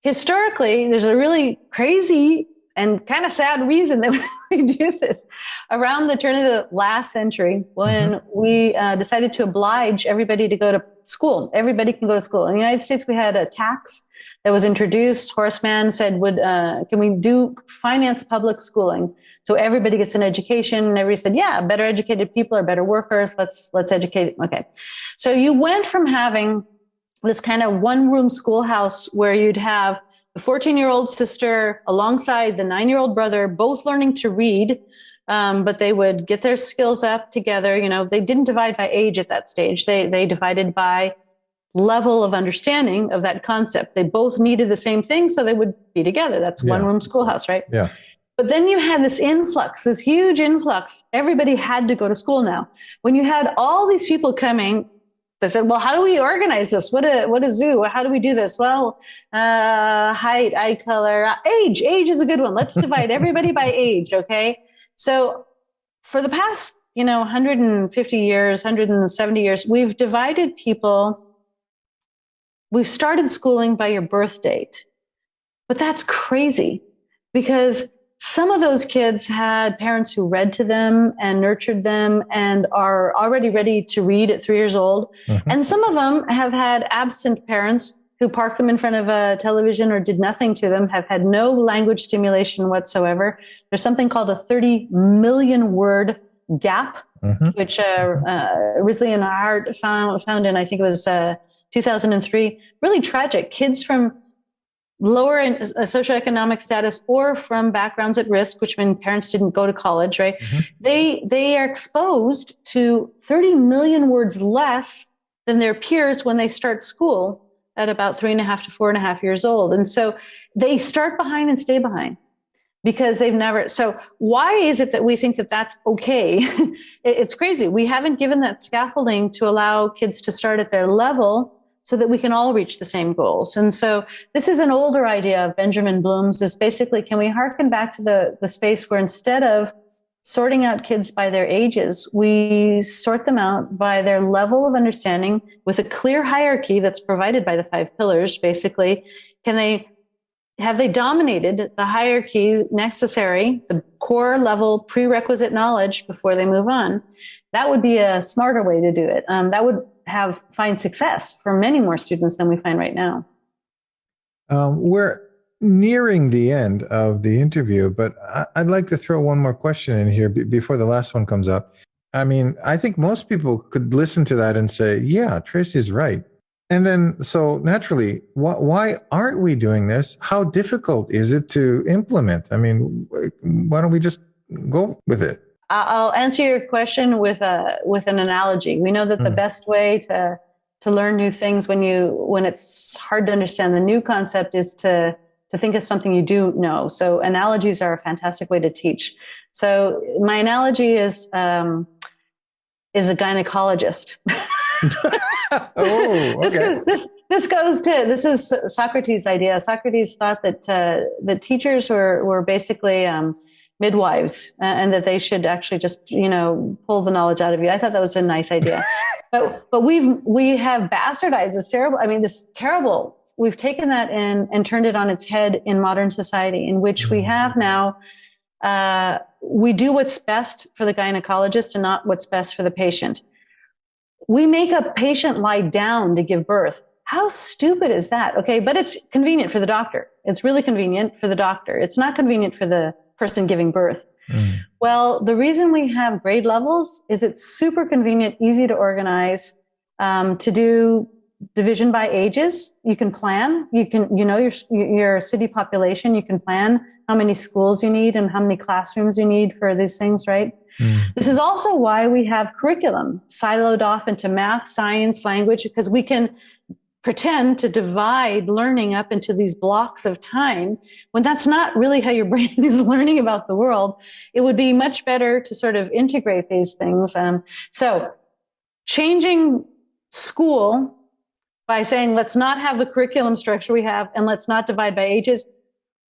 historically, there's a really crazy and kind of sad reason that *laughs* we *laughs* do this. Around the turn of the last century, when mm-hmm. we uh, decided to oblige everybody to go to school, everybody can go to school. In the United States, we had a tax that was introduced. Horace Mann said, "Would uh, can we do finance public schooling so everybody gets an education?" And everybody said, "Yeah, better educated people are better workers. Let's let's educate." Okay, so you went from having this kind of one room schoolhouse where you'd have the 14 year old sister alongside the nine year old brother, both learning to read. Um, but they would get their skills up together. You know, they didn't divide by age at that stage. They, they divided by level of understanding of that concept. They both needed the same thing, so they would be together. That's one room schoolhouse, right? Yeah. But then you had this influx, this huge influx. Everybody had to go to school now. When you had all these people coming, they said, "Well, how do we organize this? What a what a zoo? How do we do this?" Well, uh, height, eye color, age. Age is a good one. Let's *laughs* divide everybody by age. Okay. So for the past, you know, 150 years, 170 years, we've divided people. We've started schooling by your birth date, but that's crazy because some of those kids had parents who read to them and nurtured them and are already ready to read at three years old. Mhm. And some of them have had absent parents who parked them in front of a television or did nothing to them, have had no language stimulation whatsoever. There's something called a 30 million word gap, Mhm. which uh, uh, Risley and Hart found, found in, I think it was uh, 2003. Really tragic. Kids from lower in uh, socioeconomic status or from backgrounds at risk, which mean parents didn't go to college, right? Mhm. They they are exposed to 30 million words less than their peers when they start school at about three and a half to four and a half years old. And so they start behind and stay behind because they've never. So why is it that we think that that's okay? *laughs* It's crazy. We haven't given that scaffolding to allow kids to start at their level so that we can all reach the same goals. And so this is an older idea of Benjamin Bloom's is basically, can we harken back to the, the space where instead of sorting out kids by their ages, we sort them out by their level of understanding with a clear hierarchy that's provided by the five pillars, basically. Can they have they dominated the hierarchy necessary, the core level prerequisite knowledge before they move on? That would be a smarter way to do it. Um, that would have find success for many more students than we find right now. Um, we're nearing the end of the interview, but I- I'd like to throw one more question in here before the last one comes up. I mean, I think most people could listen to that and say, yeah, Tracey's right. And then, so naturally, wh- why aren't we doing this? How difficult is it to implement? I mean, why don't we just go with it? I'll answer your question with a with an analogy. We know that the Mm. best way to to learn new things when you when it's hard to understand the new concept is to to think of something you do know. So analogies are a fantastic way to teach. So my analogy is um, is a gynecologist. *laughs* *laughs* oh, this, okay. is, this this goes to this is Socrates' idea. Socrates thought that uh, that teachers were were basically um, midwives and that they should actually just you know pull the knowledge out of you. I thought that was a nice idea, *laughs* but but we've we have bastardized this terrible. I mean, this terrible. We've taken that and and turned it on its head in modern society, in which we have now. Uh, we do what's best for the gynecologist and not what's best for the patient we make a patient lie down to give birth. How stupid is that? Okay. But it's convenient for the doctor. It's really convenient for the doctor. It's not convenient for the person giving birth. Mm. Well, the reason we have grade levels is it's super convenient, easy to organize, um, to do division by ages. You can plan. You can, you know, your, your city population. You can plan how many schools you need and how many classrooms you need for these things, right? Mm. This is also why we have curriculum siloed off into math, science, language, because we can pretend to divide learning up into these blocks of time when that's not really how your *laughs* brain is learning about the world. It would be much better to sort of integrate these things. Um, so changing school by saying, let's not have the curriculum structure we have and let's not divide by ages.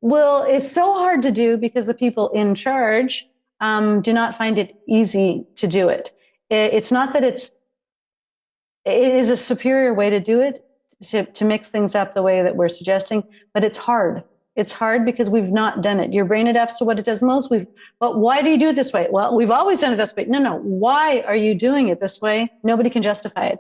Well, it's so hard to do because the people in charge um, do not find it easy to do it. it. It's not that it's, it is a superior way to do it, to, to mix things up the way that we're suggesting, but it's hard. It's hard because we've not done it. Your brain adapts to what it does most. We've, but why do you do it this way? Well, we've always done it this way. No, no. Why are you doing it this way? Nobody can justify it.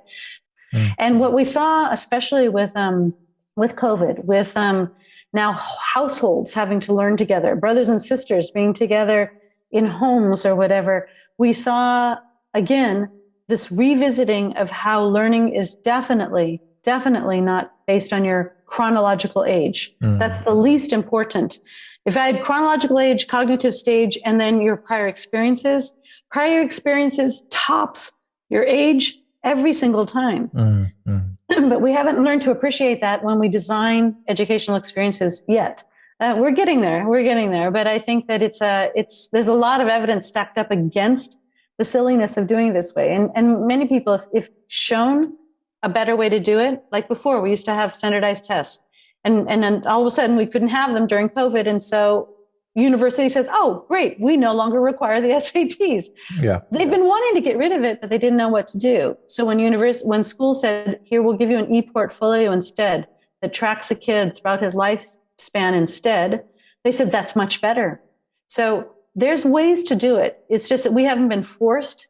Mm. And what we saw, especially with, um, with COVID, with, um, now households having to learn together, brothers and sisters being together in homes or whatever, we saw again this revisiting of how learning is definitely, definitely not based on your chronological age. Mm. That's the least important. If I had chronological age, cognitive stage, and then your prior experiences, prior experiences tops your age every single time. Mm. Mm. *clears throat* but we haven't learned to appreciate that when we design educational experiences yet. Uh, we're getting there. We're getting there. But I think that it's a, it's, there's a lot of evidence stacked up against the silliness of doing this way. And, and many people, if, if shown a better way to do it, like before, we used to have standardized tests and, and then all of a sudden we couldn't have them during COVID. And so university says, oh, great, we no longer require the *laughs* SATs. Yeah. They've been wanting to get rid of it, but they didn't know what to do. So when university, when school said, here, we'll give you an e-portfolio instead that tracks a kid throughout his lifespan instead, they said, that's much better. So there's ways to do it. It's just that we haven't been forced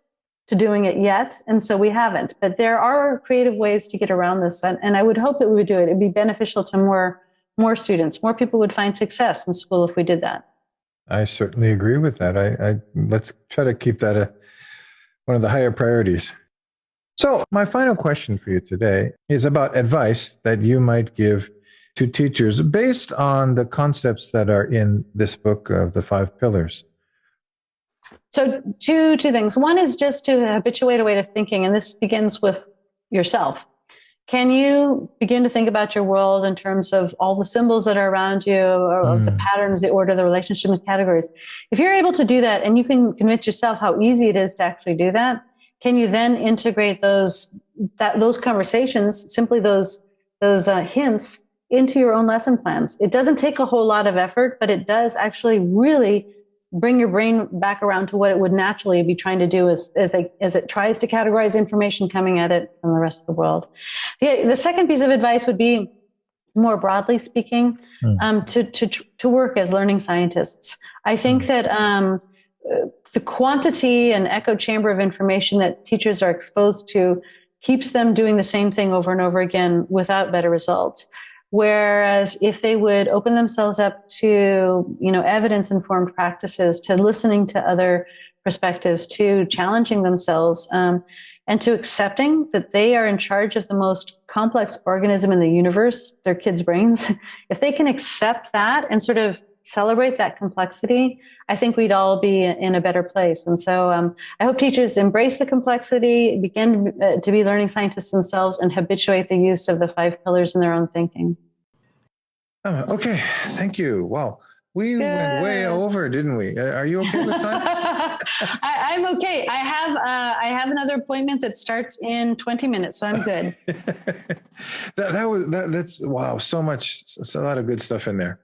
to doing it yet. And so we haven't, but there are creative ways to get around this. And, and I would hope that we would do it. It'd be beneficial to more, more students. More people would find success in school if we did that. I certainly agree with that. I, I let's try to keep that a, one of the higher priorities. So, my final question for you today is about advice that you might give to teachers based on the concepts that are in this book of the five pillars. So, two two things. One is just to habituate a way of thinking, and this begins with yourself. Can you begin to think about your world in terms of all the symbols that are around you, or mm. the patterns, the order, the relationship, relationships, categories? If you're able to do that, and you can convince yourself how easy it is to actually do that, can you then integrate those that those conversations, simply those those uh, hints, into your own lesson plans? It doesn't take a whole lot of effort, but it does actually really bring your brain back around to what it would naturally be trying to do as, as, they, as it tries to categorize information coming at it from the rest of the world. The, the second piece of advice would be more broadly speaking, mm. um, to, to, to work as learning scientists. I think mm. that, um, the quantity and echo chamber of information that teachers are exposed to keeps them doing the same thing over and over again without better results. Whereas if they would open themselves up to, you know, evidence informed practices, to listening to other perspectives, to challenging themselves, um, and to accepting that they are in charge of the most complex organism in the universe, their kids' brains, *laughs* if they can accept that and sort of celebrate that complexity, I think we'd all be in a better place. And so um, I hope teachers embrace the complexity, begin uh, to be learning scientists themselves, and habituate the use of the five pillars in their own thinking. Uh, okay, thank you. Wow. We Good. went way over, didn't we? Uh, are you okay with that? *laughs* I, am okay. I have uh, I have another appointment that starts in 20 minutes, so I'm good. *laughs* that, that was that, that's wow. So much, a lot of good stuff in there.